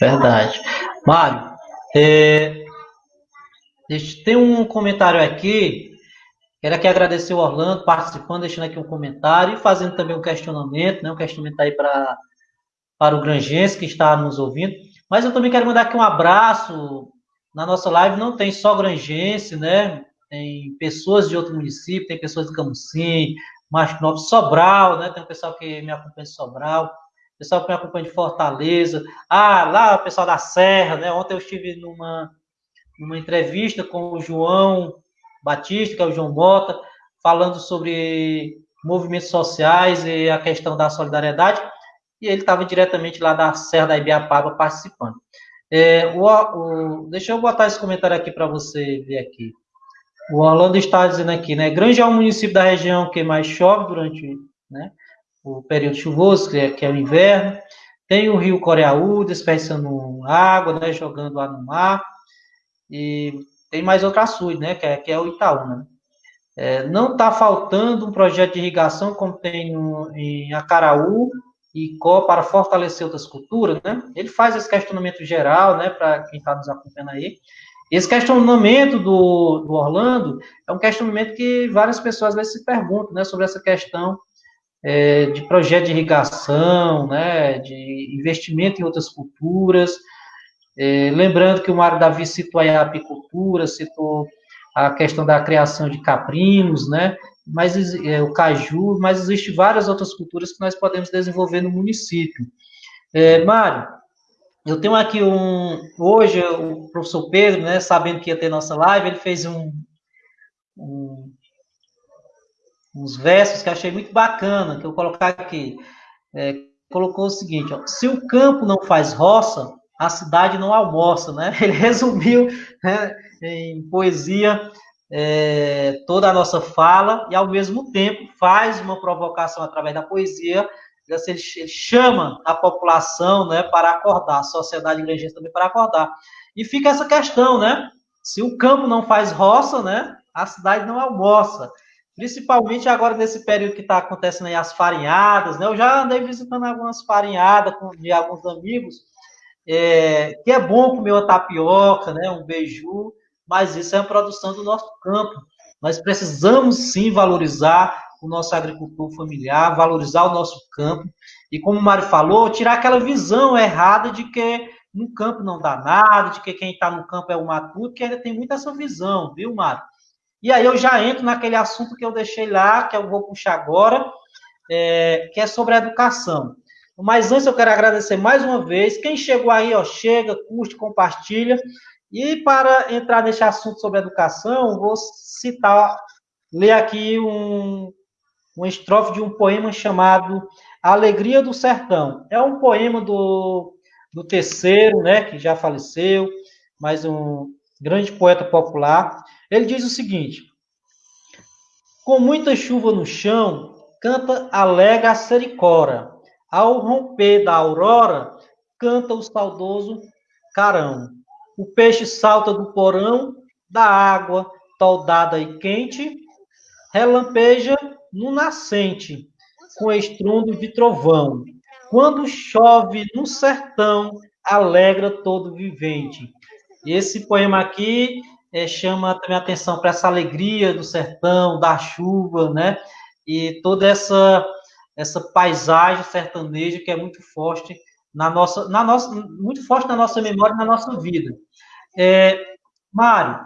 Verdade. Mário, é, tem um comentário aqui. Quero aqui agradecer o Orlando participando, deixando aqui um comentário e fazendo também um questionamento, né? Um questionamento aí para para o Grangense que está nos ouvindo. Mas eu também quero mandar aqui um abraço na nossa live não tem só grangense, né? Tem pessoas de outro município, tem pessoas de Camusim, Macho Sobral, né? Tem um pessoal que me acompanha de Sobral, pessoal que me acompanha de Fortaleza. Ah, lá o pessoal da Serra, né? Ontem eu estive numa, numa entrevista com o João Batista, que é o João Bota, falando sobre movimentos sociais e a questão da solidariedade, e ele estava diretamente lá da Serra da Ibiapaba participando. É, o, o, deixa eu botar esse comentário aqui para você ver aqui. O Orlando está dizendo aqui, né? Grande é o município da região que mais chove durante né, o período chuvoso, que é, que é o inverno. Tem o rio Coreaú desperdiçando água, né, jogando lá no mar. E tem mais outro açude, né, que é, que é o Itaúna. Né? É, não está faltando um projeto de irrigação como tem no, em Acaraú e CO para fortalecer outras culturas, né? Ele faz esse questionamento geral, né, para quem está nos acompanhando aí. Esse questionamento do, do, Orlando é um questionamento que várias pessoas às vezes se perguntam, né, sobre essa questão é, de projeto de irrigação, né, de investimento em outras culturas. É, lembrando que o Mário Davi citou a apicultura, citou a questão da criação de caprinos, né, mas é, o caju, mas existem várias outras culturas que nós podemos desenvolver no município. É, Mário, eu tenho aqui um. Hoje, o professor Pedro, né, sabendo que ia ter nossa live, ele fez um, um uns versos que achei muito bacana, que eu vou colocar aqui. É, colocou o seguinte: ó, se o campo não faz roça, a cidade não almoça, né? Ele resumiu né, em poesia é, toda a nossa fala e, ao mesmo tempo, faz uma provocação através da poesia. Ele, chama a população né, para acordar, a sociedade igreja também para acordar. E fica essa questão, né? Se o campo não faz roça, né, a cidade não almoça. Principalmente agora nesse período que está acontecendo aí as farinhadas, né? Eu já andei visitando algumas farinhadas com, de alguns amigos, é, que é bom comer uma tapioca, né? Um beiju, mas isso é a produção do nosso campo. Nós precisamos sim valorizar o nosso agricultor familiar, valorizar o nosso campo. E como o Mário falou, tirar aquela visão errada de que no campo não dá nada, de que quem está no campo é o matuto, que ainda tem muito essa visão, viu, Mário? E aí eu já entro naquele assunto que eu deixei lá, que eu vou puxar agora, é, que é sobre a educação. Mas antes eu quero agradecer mais uma vez. Quem chegou aí, ó, chega, curte, compartilha. E para entrar nesse assunto sobre educação, vou citar, ler aqui um, uma estrofe de um poema chamado Alegria do Sertão. É um poema do, do terceiro, né, que já faleceu, mas um grande poeta popular. Ele diz o seguinte: Com muita chuva no chão, canta alega a sericora. Ao romper da aurora, canta o saudoso carão. O peixe salta do porão, da água toldada e quente, relampeja no nascente, com estrundo de trovão. Quando chove no sertão, alegra todo vivente. Esse poema aqui é, chama também atenção para essa alegria do sertão, da chuva, né? E toda essa essa paisagem sertaneja que é muito forte na nossa, na nossa, muito forte na nossa memória na nossa vida. É, Mário,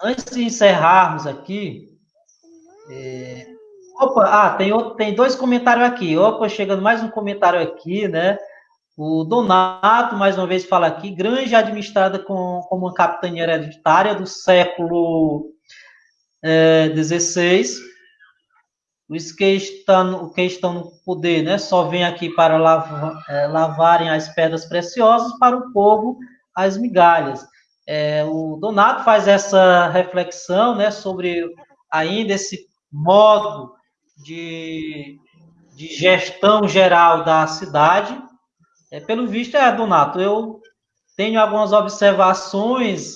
antes de encerrarmos aqui, é, opa, ah, tem, outro, tem dois comentários aqui. Opa, chegando mais um comentário aqui, né? O Donato, mais uma vez, fala aqui, grande administrada com, como uma capitania hereditária do século XVI. É, os que estão, que estão no poder né, só vêm aqui para lavar, é, lavarem as pedras preciosas, para o povo as migalhas. É, o Donato faz essa reflexão né, sobre ainda esse modo de, de gestão geral da cidade. É, pelo visto, é, Donato, eu tenho algumas observações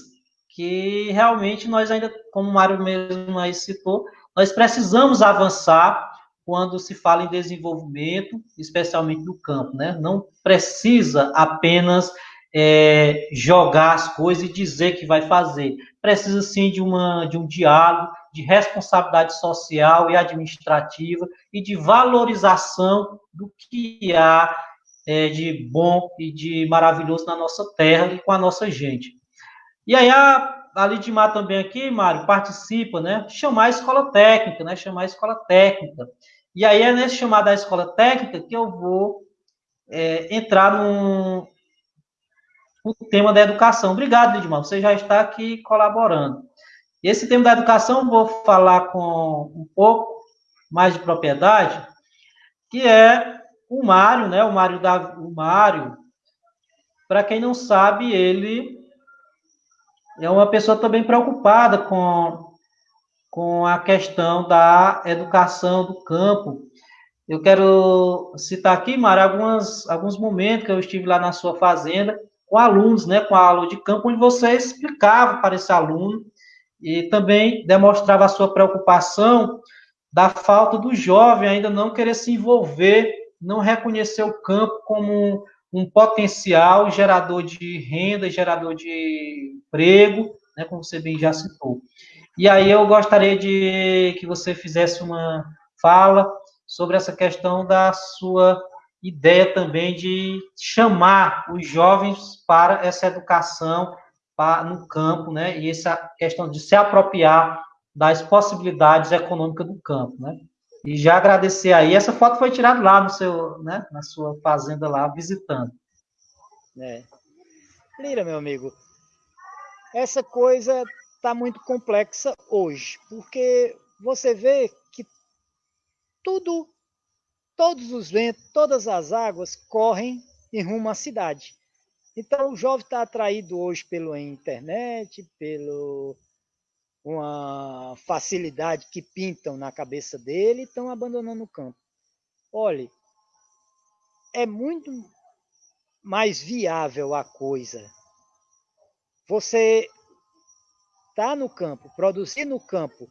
que realmente nós ainda, como o Mário mesmo aí citou, nós precisamos avançar quando se fala em desenvolvimento, especialmente do campo, né? Não precisa apenas é, jogar as coisas e dizer que vai fazer. Precisa sim de, uma, de um diálogo, de responsabilidade social e administrativa e de valorização do que há é, de bom e de maravilhoso na nossa terra e com a nossa gente. E aí a a Lidmar também aqui, Mário, participa, né? Chamar a escola técnica, né? Chamar a escola técnica. E aí é nesse chamar da escola técnica que eu vou é, entrar no, tema da educação. Obrigado, Lidmar, você já está aqui colaborando. Esse tema da educação eu vou falar com um pouco mais de propriedade, que é o Mário, né? O Mário da o Mário. Para quem não sabe, ele é uma pessoa também preocupada com, com a questão da educação do campo. Eu quero citar aqui, Mara, algumas, alguns momentos que eu estive lá na sua fazenda com alunos, né, com a aula de campo, onde você explicava para esse aluno e também demonstrava a sua preocupação da falta do jovem ainda não querer se envolver, não reconhecer o campo como um potencial gerador de renda, gerador de emprego, né, como você bem já citou. E aí eu gostaria de que você fizesse uma fala sobre essa questão da sua ideia também de chamar os jovens para essa educação para, no campo, né, e essa questão de se apropriar das possibilidades econômicas do campo, né. E já agradecer aí. Essa foto foi tirada lá no seu, né, na sua fazenda lá, visitando. É. Lira, meu amigo, essa coisa está muito complexa hoje, porque você vê que tudo, todos os ventos, todas as águas correm em rumo à cidade. Então o jovem está atraído hoje pela internet, pelo uma facilidade que pintam na cabeça dele estão abandonando o campo. Olhe, é muito mais viável a coisa. Você tá no campo, produzir no campo,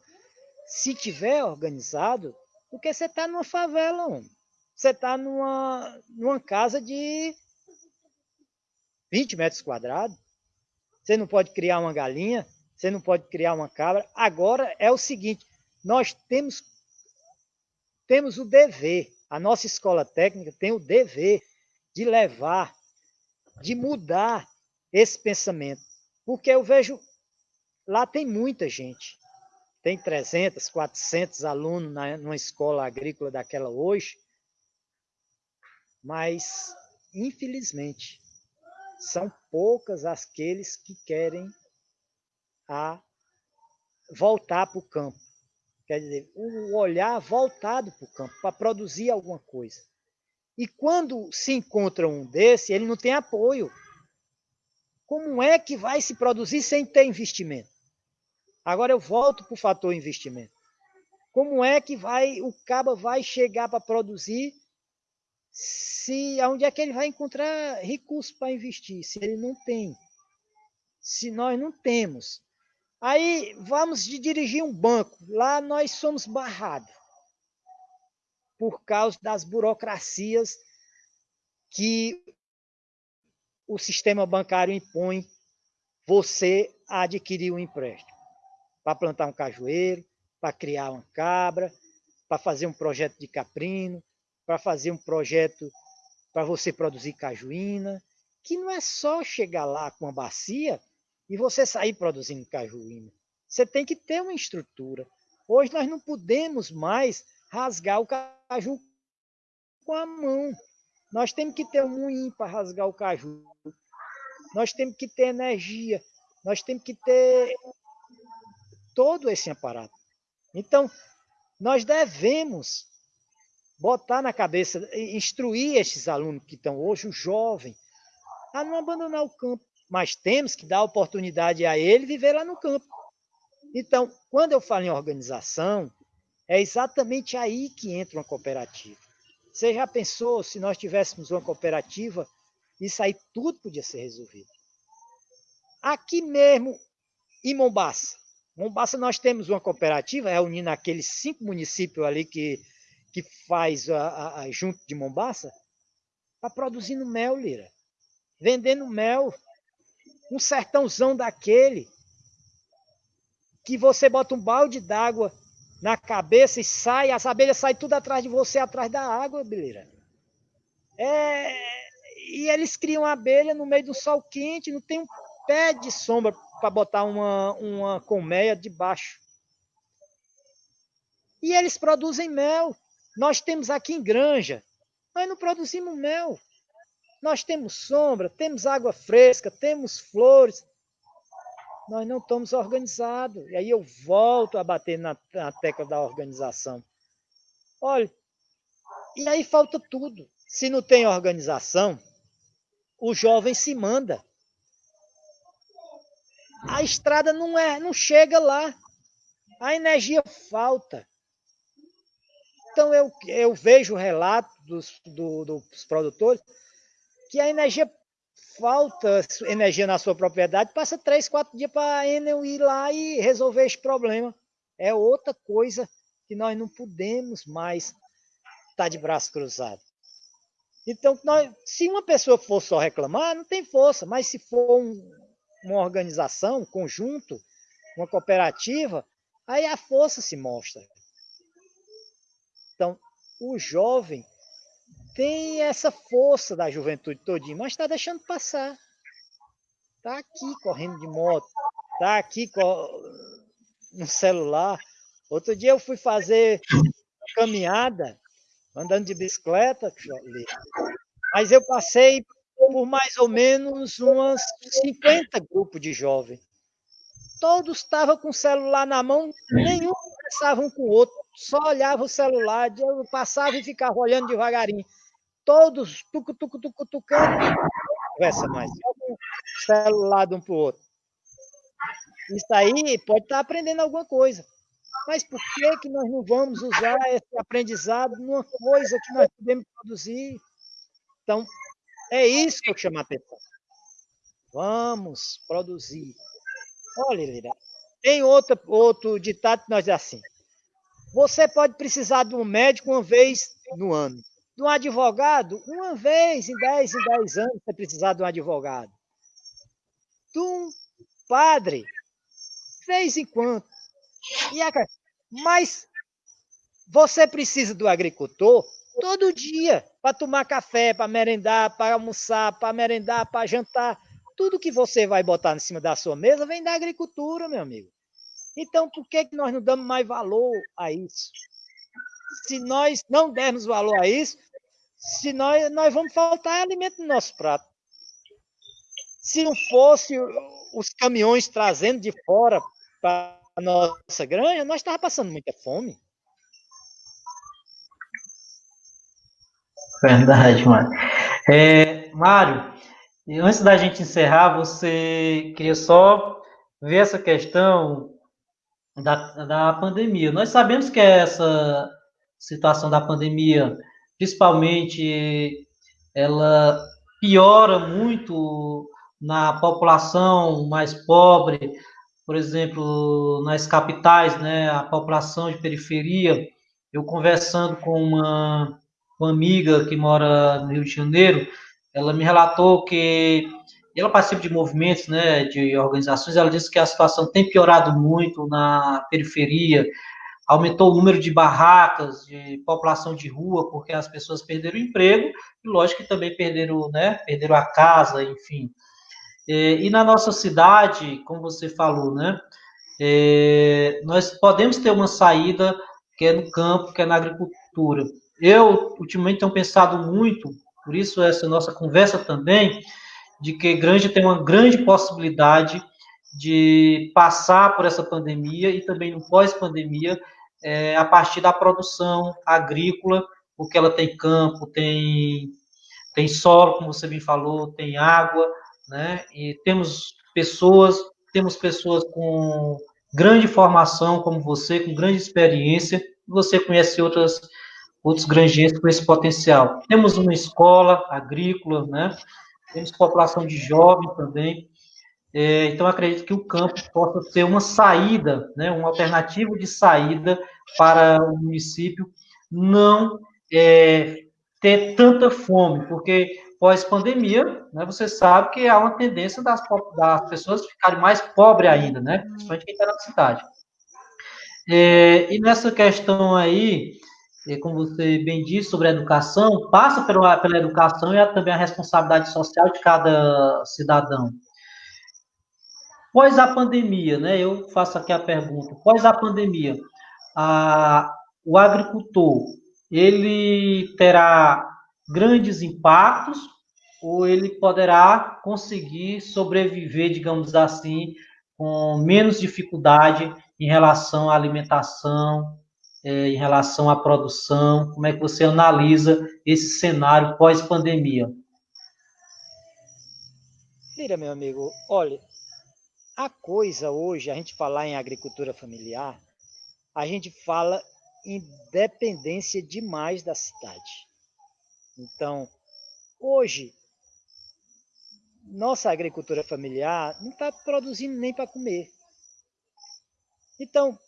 se tiver organizado, do que você tá numa favela, homem. Você tá numa, numa casa de 20 metros quadrados. Você não pode criar uma galinha, você não pode criar uma cabra. Agora é o seguinte, nós temos, temos o dever, a nossa escola técnica tem o dever de levar, de mudar esse pensamento. Porque eu vejo, lá tem muita gente. Tem 300, 400 alunos na, numa escola agrícola daquela hoje. Mas, infelizmente, são poucas aqueles que querem a voltar para o campo. Quer dizer, o olhar voltado para o campo, para produzir alguma coisa. E quando se encontra um desse, ele não tem apoio. Como é que vai se produzir sem ter investimento? Agora eu volto para o fator investimento. Como é que vai o caba vai chegar para produzir se aonde é que ele vai encontrar recursos para investir se ele não tem? Se nós não temos. Aí vamos de dirigir um banco. Lá nós somos barrados por causa das burocracias que o sistema bancário impõe você a adquirir um empréstimo para plantar um cajueiro, para criar uma cabra, para fazer um projeto de caprino, para fazer um projeto para você produzir cajuína, que não é só chegar lá com uma bacia e você sair produzindo cajuína. Você tem que ter uma estrutura. Hoje nós não podemos mais rasgar o caju com a mão. Nós temos que ter um moinho para rasgar o caju. Nós temos que ter energia. Nós temos que ter todo esse aparato. Então, nós devemos botar na cabeça, instruir esses alunos que estão hoje, o jovem, a não abandonar o campo. Mas temos que dar oportunidade a ele viver lá no campo. Então, quando eu falo em organização, é exatamente aí que entra uma cooperativa. Você já pensou se nós tivéssemos uma cooperativa, isso aí tudo podia ser resolvido. Aqui mesmo, em Mombaça. Mombaça nós temos uma cooperativa, reunindo aqueles cinco municípios ali que, que faz a, a, a junto de Mombaça, está produzindo mel, Lira. Vendendo mel. Um sertãozão daquele que você bota um balde d'água na cabeça e sai, as abelhas saem tudo atrás de você, atrás da água, Bileira. É, e eles criam abelha no meio do sol quente, não tem um pé de sombra para botar uma, uma colmeia debaixo. E eles produzem mel. Nós temos aqui em Granja, nós não produzimos mel. Nós temos sombra, temos água fresca, temos flores, nós não estamos organizados. E aí eu volto a bater na, na tecla da organização. Olha, e aí falta tudo. Se não tem organização, o jovem se manda. A estrada não é, não chega lá. A energia falta. Então eu, eu vejo o relato dos, do, dos produtores que a energia falta energia na sua propriedade, passa três, quatro dias para a Enel ir lá e resolver esse problema. É outra coisa que nós não podemos mais estar tá de braço cruzado. Então, nós, se uma pessoa for só reclamar, não tem força, mas se for um, uma organização, um conjunto, uma cooperativa, aí a força se mostra. Então, o jovem tem essa força da juventude todinha, mas está deixando passar. Está aqui correndo de moto, está aqui no celular. Outro dia eu fui fazer caminhada, andando de bicicleta, mas eu passei por mais ou menos umas 50 grupos de jovens. Todos estavam com o celular na mão, nenhum conversava um com o outro, só olhava o celular, eu passava e ficava olhando devagarinho todos tucu, tucu, tucu, tucando, conversa mais. Um celular de um para o outro. Isso aí pode estar tá aprendendo alguma coisa. Mas por que, que nós não vamos usar esse aprendizado numa coisa que nós podemos produzir? Então, é isso que eu chamo a atenção. Vamos produzir. Olha, Lira, tem outro, outro ditado que nós é assim. Você pode precisar de um médico uma vez no ano de um advogado, uma vez em 10 em 10 anos você precisar de um advogado. De um padre, de vez em quando. Mas você precisa do agricultor todo dia para tomar café, para merendar, para almoçar, para merendar, para jantar. Tudo que você vai botar em cima da sua mesa vem da agricultura, meu amigo. Então, por que nós não damos mais valor a isso? Se nós não dermos valor a isso, se nós, nós vamos faltar alimento no nosso prato. Se não fosse os caminhões trazendo de fora para a nossa granja, nós estávamos passando muita fome. Verdade, Mário. É, Mário, antes da gente encerrar, você queria só ver essa questão da, da pandemia. Nós sabemos que essa situação da pandemia, principalmente, ela piora muito na população mais pobre, por exemplo, nas capitais, né, a população de periferia, eu conversando com uma, uma amiga que mora no Rio de Janeiro, ela me relatou que ela participa de movimentos, né, de organizações, ela disse que a situação tem piorado muito na periferia, aumentou o número de barracas, de população de rua, porque as pessoas perderam o emprego, e lógico que também perderam, né, perderam a casa, enfim. É, e na nossa cidade, como você falou, né, é, nós podemos ter uma saída que é no campo, que é na agricultura. Eu, ultimamente, tenho pensado muito, por isso essa nossa conversa também, de que Granja tem uma grande possibilidade de passar por essa pandemia e também no pós-pandemia, é, a partir da produção agrícola, porque ela tem campo, tem, tem solo, como você me falou, tem água, né? E temos pessoas, temos pessoas com grande formação, como você, com grande experiência, você conhece outras, outros granjeiros com esse potencial. Temos uma escola agrícola, né? Temos população de jovens também. É, então, acredito que o campo possa ser uma saída, né, uma alternativa de saída para o município não é, ter tanta fome, porque pós-pandemia, né, você sabe que há uma tendência das, das pessoas ficarem mais pobres ainda, né, principalmente quem está na cidade. É, e nessa questão aí, é, como você bem disse, sobre a educação, passa pela, pela educação e também a responsabilidade social de cada cidadão. Pós a pandemia, né? Eu faço aqui a pergunta. Pós a pandemia, a, o agricultor ele terá grandes impactos ou ele poderá conseguir sobreviver, digamos assim, com menos dificuldade em relação à alimentação, é, em relação à produção? Como é que você analisa esse cenário pós-pandemia? Mira, meu amigo, olha, a coisa hoje, a gente falar em agricultura familiar, a gente fala em dependência demais da cidade. Então, hoje, nossa agricultura familiar não está produzindo nem para comer. Então,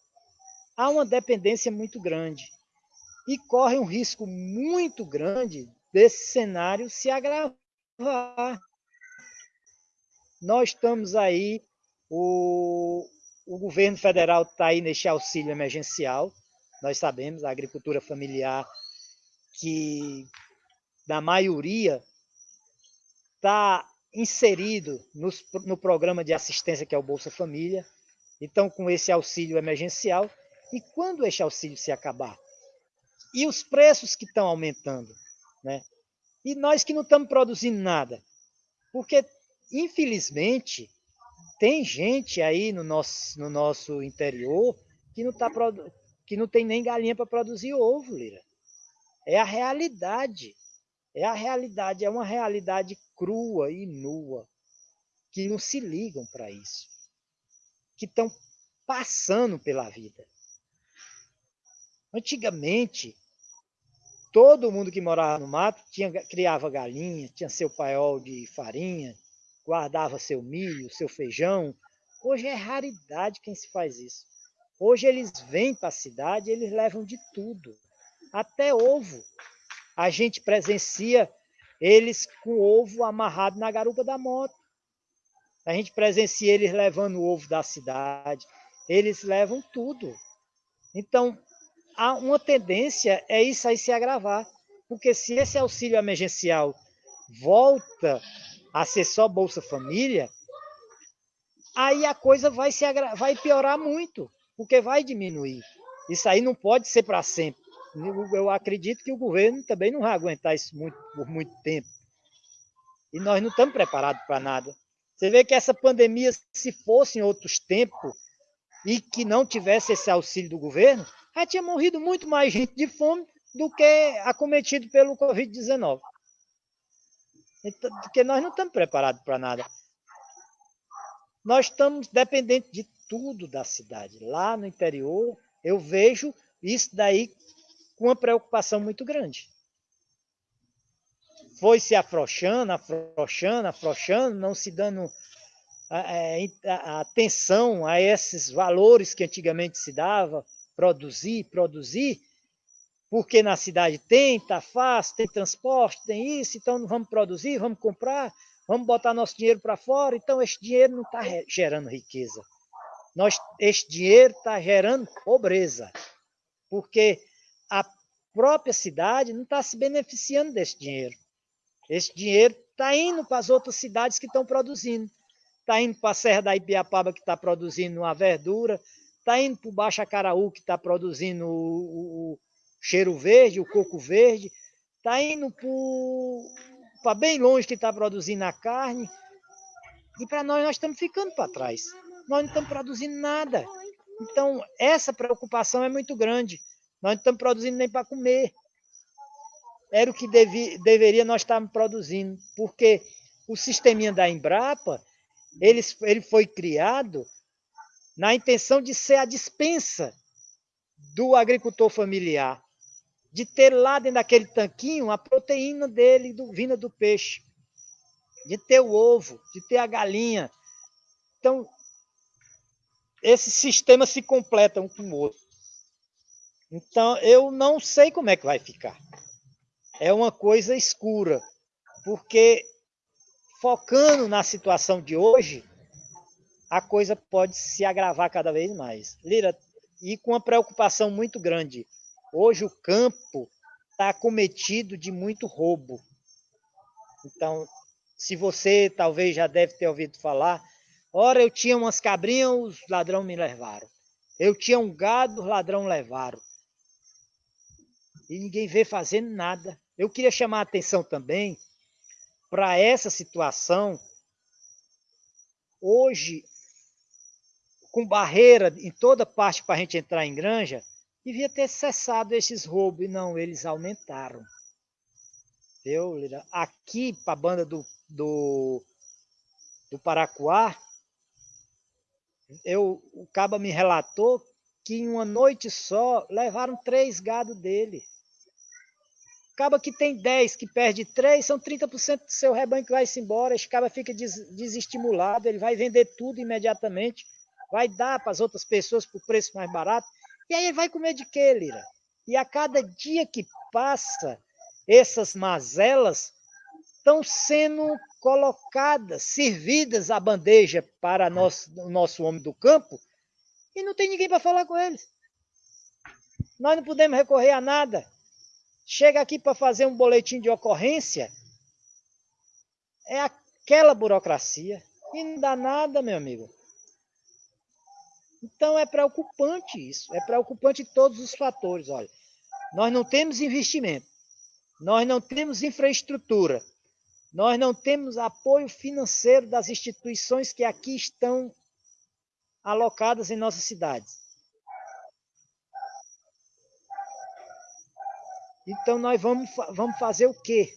há uma dependência muito grande e corre um risco muito grande desse cenário se agravar. Nós estamos aí, o, o governo federal está aí neste auxílio emergencial, nós sabemos, a agricultura familiar, que na maioria está inserido nos, no programa de assistência que é o Bolsa Família, então com esse auxílio emergencial, e quando esse auxílio se acabar? E os preços que estão aumentando, né? E nós que não estamos produzindo nada. Porque, infelizmente, tem gente aí no nosso, no nosso interior que não, tá, que não tem nem galinha para produzir ovo, Lira. É a realidade. É a realidade, é uma realidade crua e nua, que não se ligam para isso, que estão passando pela vida. Antigamente, todo mundo que morava no mato tinha, criava galinha, tinha seu paiol de farinha, guardava seu milho, seu feijão. Hoje é raridade quem se faz isso. Hoje eles vêm para a cidade, eles levam de tudo, até ovo. A gente presencia eles com ovo amarrado na garupa da moto. A gente presencia eles levando o ovo da cidade. Eles levam tudo. Então, há uma tendência é isso aí se agravar. Porque se esse auxílio emergencial volta a ser só Bolsa Família, aí a coisa vai, se vai piorar muito, porque vai diminuir. Isso aí não pode ser para sempre. Eu acredito que o governo também não vai aguentar isso muito, por muito tempo. E nós não estamos preparados para nada. Você vê que essa pandemia, se fosse em outros tempos e que não tivesse esse auxílio do governo, já tinha morrido muito mais gente de fome do que acometido pelo Covid-19. Então, porque nós não estamos preparados para nada. Nós estamos dependentes de tudo da cidade. Lá no interior, eu vejo isso daí com uma preocupação muito grande. Foi se afrouxando, afrouxando, afrouxando, não se dando a, atenção a esses valores que antigamente se dava, produzir, produzir, porque na cidade tem, está fácil, tem transporte, tem isso, então vamos produzir, vamos comprar, vamos botar nosso dinheiro para fora, então esse dinheiro não está gerando riqueza. Nós, esse dinheiro está gerando pobreza, porque a própria cidade não está se beneficiando desse dinheiro. Esse dinheiro está indo para as outras cidades que estão produzindo. Está indo para a Serra da Ibiapaba, que está produzindo uma verdura, está indo para o Baixo Acaraú, que está produzindo o, o, cheiro verde, o coco verde, está indo para bem longe, que está produzindo a carne. E para nós, nós estamos ficando para trás. Nós não estamos produzindo nada. Então, essa preocupação é muito grande. Nós não estamos produzindo nem para comer era o que devi, deveria nós estarmos produzindo, porque o sisteminha da Embrapa, ele, ele foi criado na intenção de ser a dispensa do agricultor familiar, de ter lá dentro daquele tanquinho a proteína dele, do, vinda do peixe, de ter o ovo, de ter a galinha. Então, esses sistemas se completam um com o outro. Então, eu não sei como é que vai ficar é uma coisa escura, porque focando na situação de hoje, a coisa pode se agravar cada vez mais. Lira, e com uma preocupação muito grande. Hoje o campo está cometido de muito roubo. Então, se você talvez já deve ter ouvido falar, ora eu tinha umas cabrinhas, os ladrões me levaram. Eu tinha um gado, os ladrões levaram. E ninguém vê fazendo nada. Eu queria chamar a atenção também para essa situação. Hoje, com barreira em toda parte para a gente entrar em granja, devia ter cessado esses roubos, e não, eles aumentaram. Lira? Aqui, para a banda do, do, do Paracuá, eu, o Caba me relatou que em uma noite só levaram três gados dele. Acaba que tem 10 que perde 3, são 30% do seu rebanho que vai se embora. Esse cara fica des desestimulado, ele vai vender tudo imediatamente, vai dar para as outras pessoas por preço mais barato. E aí vai comer de quê, Lira? E a cada dia que passa, essas mazelas estão sendo colocadas, servidas à bandeja para nós, o nosso homem do campo, e não tem ninguém para falar com eles. Nós não podemos recorrer a nada. Chega aqui para fazer um boletim de ocorrência, é aquela burocracia. E não dá nada, meu amigo. Então é preocupante isso. É preocupante todos os fatores. Olha, nós não temos investimento, nós não temos infraestrutura, nós não temos apoio financeiro das instituições que aqui estão alocadas em nossas cidades. Então nós vamos, vamos fazer o quê?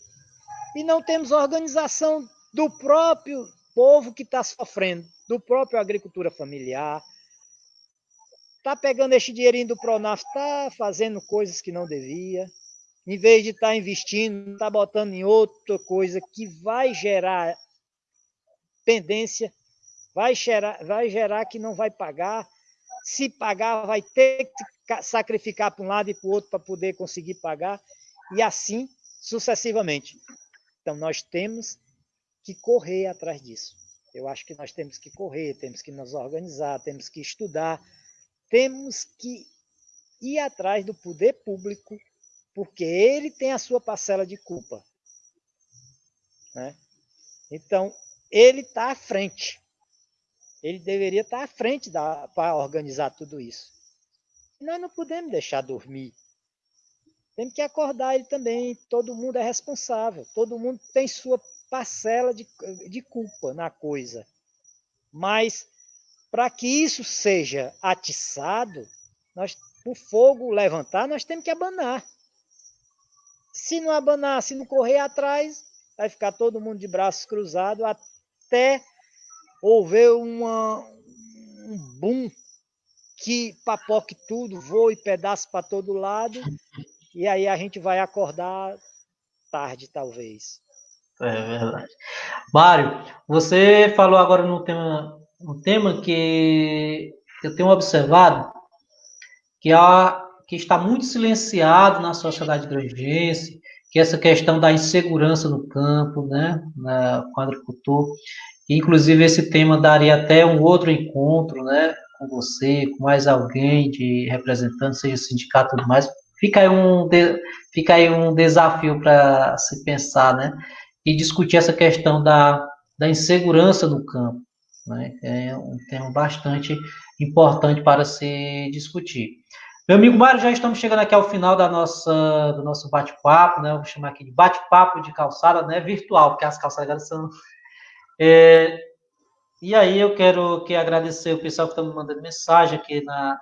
E não temos organização do próprio povo que está sofrendo, do próprio agricultura familiar. Está pegando este dinheirinho do Pronaf, está fazendo coisas que não devia. Em vez de estar tá investindo, está botando em outra coisa que vai gerar pendência, vai gerar, vai gerar que não vai pagar. Se pagar, vai ter que sacrificar para um lado e para o outro para poder conseguir pagar, e assim sucessivamente. Então, nós temos que correr atrás disso. Eu acho que nós temos que correr, temos que nos organizar, temos que estudar, temos que ir atrás do poder público, porque ele tem a sua parcela de culpa. Né? Então, ele está à frente. Ele deveria estar tá à frente para organizar tudo isso. Nós não podemos deixar dormir. Temos que acordar ele também. Todo mundo é responsável. Todo mundo tem sua parcela de, de culpa na coisa. Mas, para que isso seja atiçado, nós, o fogo levantar, nós temos que abanar. Se não abanar, se não correr atrás, vai ficar todo mundo de braços cruzados até houver uma, um boom que papoque tudo, voe pedaço para todo lado, e aí a gente vai acordar tarde, talvez. É verdade. Mário, você falou agora no tema, um tema que eu tenho observado, que, há, que está muito silenciado na sociedade granjense, que é essa questão da insegurança no campo, né, na, com o agricultor. Inclusive, esse tema daria até um outro encontro, né, com você, com mais alguém de representante, seja sindicato tudo mais. Fica aí um, fica aí um desafio para se pensar, né, e discutir essa questão da, da insegurança no campo. Né, é um tema bastante importante para se discutir. Meu amigo Mário, já estamos chegando aqui ao final da nossa, do nosso bate-papo, né? Eu vou chamar aqui de bate-papo de calçada, né? Virtual, porque as calçadas são. É, e aí eu quero que agradecer o pessoal que está me mandando mensagem aqui na,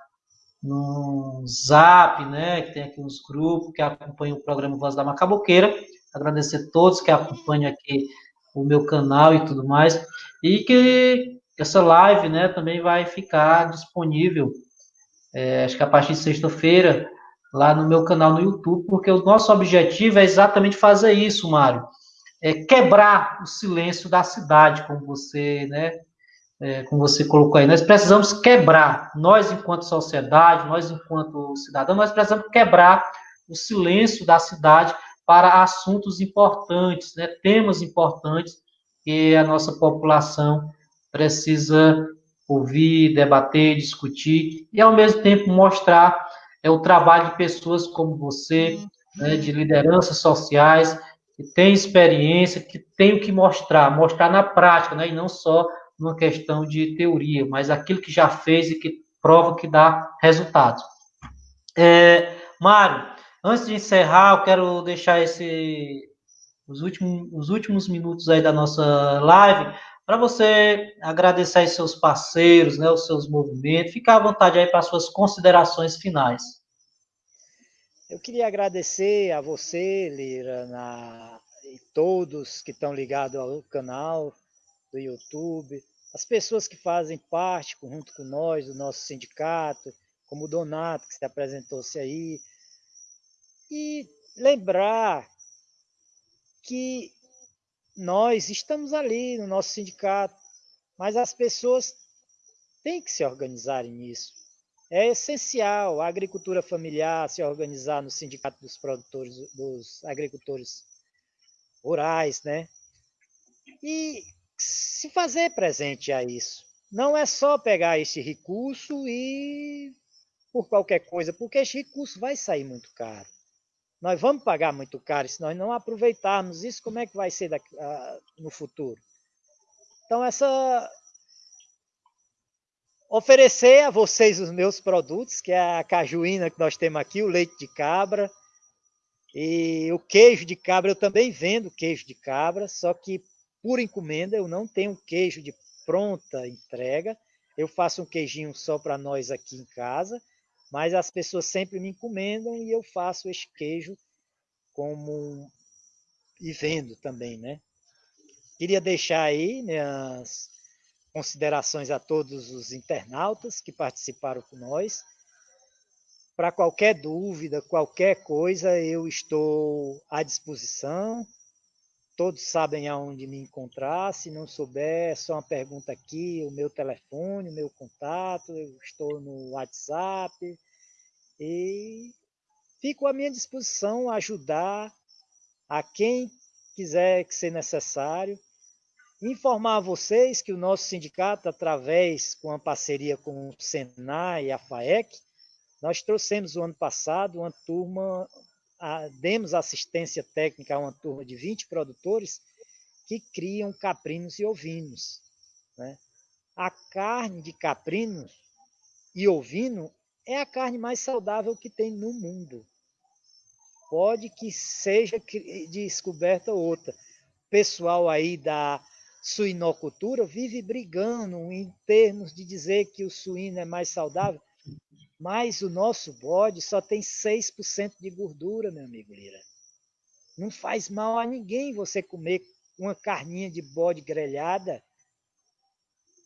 no Zap, né? Que tem aqui uns grupos que acompanham o programa Voz da Macaboqueira. Agradecer a todos que acompanham aqui o meu canal e tudo mais. E que essa live, né, também vai ficar disponível é, acho que a partir de sexta-feira, lá no meu canal no YouTube, porque o nosso objetivo é exatamente fazer isso, Mário. É quebrar o silêncio da cidade, como você, né, é, como você colocou aí. Nós precisamos quebrar, nós enquanto sociedade, nós enquanto cidadão, nós precisamos quebrar o silêncio da cidade para assuntos importantes, né, temas importantes que a nossa população precisa ouvir, debater, discutir e, ao mesmo tempo, mostrar é, o trabalho de pessoas como você, né, de lideranças sociais, que têm experiência, que tem o que mostrar, mostrar na prática, né, e não só numa questão de teoria, mas aquilo que já fez e que prova que dá resultados. É, Mário, antes de encerrar, eu quero deixar esse, os, últimos, os últimos minutos aí da nossa live para você agradecer aos seus parceiros, né, os seus movimentos. Fica à vontade aí para as suas considerações finais. Eu queria agradecer a você, Lira, na, e todos que estão ligados ao canal do YouTube, as pessoas que fazem parte junto com nós, do nosso sindicato, como o Donato, que se apresentou-se aí, e lembrar que nós estamos ali no nosso sindicato, mas as pessoas têm que se organizarem nisso. É essencial a agricultura familiar se organizar no sindicato dos produtores, dos agricultores rurais, né? E se fazer presente a isso. Não é só pegar esse recurso e por qualquer coisa, porque esse recurso vai sair muito caro. Nós vamos pagar muito caro se nós não aproveitarmos isso, como é que vai ser daqui, uh, no futuro? Então, essa oferecer a vocês os meus produtos, que é a cajuína que nós temos aqui, o leite de cabra e o queijo de cabra. Eu também vendo queijo de cabra, só que por encomenda eu não tenho queijo de pronta entrega. Eu faço um queijinho só para nós aqui em casa mas as pessoas sempre me encomendam e eu faço esse queijo como e vendo também, né? Queria deixar aí minhas considerações a todos os internautas que participaram com nós. Para qualquer dúvida, qualquer coisa, eu estou à disposição. Todos sabem aonde me encontrar. Se não souber, é só uma pergunta aqui, o meu telefone, o meu contato. Eu estou no WhatsApp. E fico à minha disposição a ajudar a quem quiser que ser necessário. Informar a vocês que o nosso sindicato, através com a parceria com o Senai e a FAEC, nós trouxemos o ano passado uma turma a, demos assistência técnica a uma turma de 20 produtores que criam caprinos e ovinos. Né? A carne de caprino e ovino é a carne mais saudável que tem no mundo. Pode que seja descoberta outra. O pessoal aí da suinocultura vive brigando em termos de dizer que o suíno é mais saudável. Mas o nosso bode só tem 6% de gordura, meu amigo Lira. Não faz mal a ninguém você comer uma carninha de bode grelhada.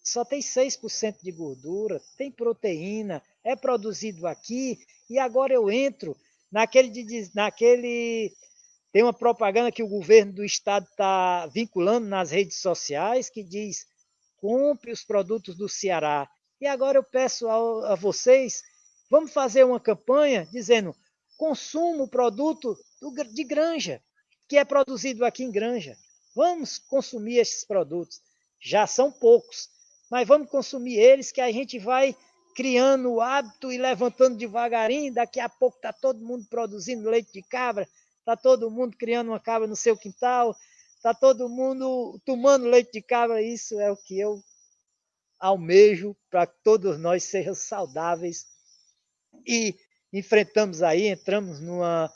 Só tem 6% de gordura, tem proteína, é produzido aqui. E agora eu entro naquele, naquele Tem uma propaganda que o governo do estado está vinculando nas redes sociais que diz: compre os produtos do Ceará. E agora eu peço a, a vocês, vamos fazer uma campanha dizendo: consuma o produto do, de granja, que é produzido aqui em granja. Vamos consumir esses produtos. Já são poucos, mas vamos consumir eles que a gente vai criando o hábito e levantando devagarinho. Daqui a pouco está todo mundo produzindo leite de cabra, está todo mundo criando uma cabra no seu quintal, está todo mundo tomando leite de cabra. Isso é o que eu almejo para que todos nós sejam saudáveis e enfrentamos aí, entramos numa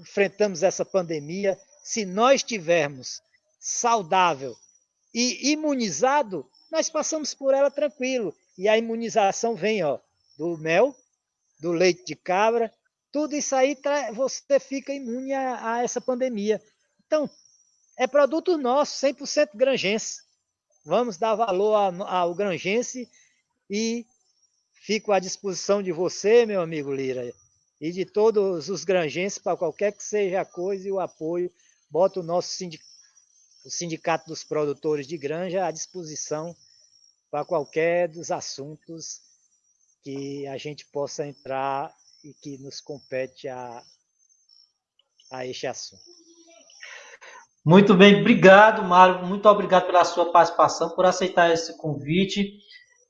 enfrentamos essa pandemia, se nós tivermos saudável e imunizado, nós passamos por ela tranquilo. E a imunização vem, ó, do mel, do leite de cabra, tudo isso aí você fica imune a, a essa pandemia. Então, é produto nosso, 100% grangense. Vamos dar valor ao grangense e fico à disposição de você, meu amigo Lira, e de todos os granjenses para qualquer que seja a coisa e o apoio. Bota o nosso sindicato, o sindicato dos produtores de granja à disposição para qualquer dos assuntos que a gente possa entrar e que nos compete a, a este assunto. Muito bem, obrigado, Mário. Muito obrigado pela sua participação, por aceitar esse convite.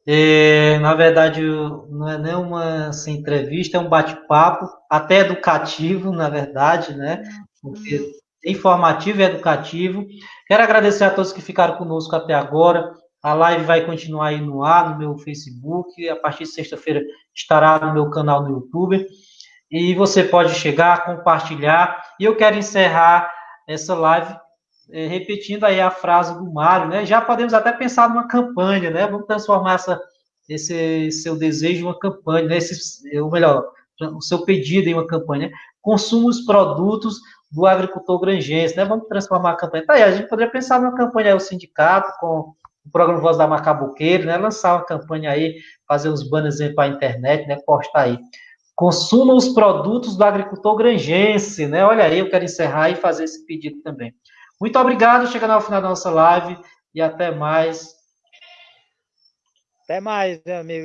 É, na verdade, não é nem uma assim, entrevista, é um bate-papo, até educativo, na verdade, né? Porque é informativo e educativo. Quero agradecer a todos que ficaram conosco até agora. A live vai continuar aí no ar, no meu Facebook. A partir de sexta-feira estará no meu canal no YouTube. E você pode chegar, compartilhar. E eu quero encerrar essa live é, repetindo aí a frase do Mário, né? Já podemos até pensar numa campanha, né? Vamos transformar essa, esse seu desejo em uma campanha, né? Esse, ou melhor, o seu pedido em uma campanha. Consuma os produtos do agricultor granjense, né? Vamos transformar a campanha. Tá aí, a gente poderia pensar numa campanha aí, o sindicato, com o programa Voz da Macabuqueira, né? Lançar uma campanha aí, fazer uns banners para a internet, né? Postar aí. Consuma os produtos do agricultor granjense, né? Olha aí, eu quero encerrar e fazer esse pedido também. Muito obrigado, chegando ao final da nossa live e até mais. Até mais, meu amigo.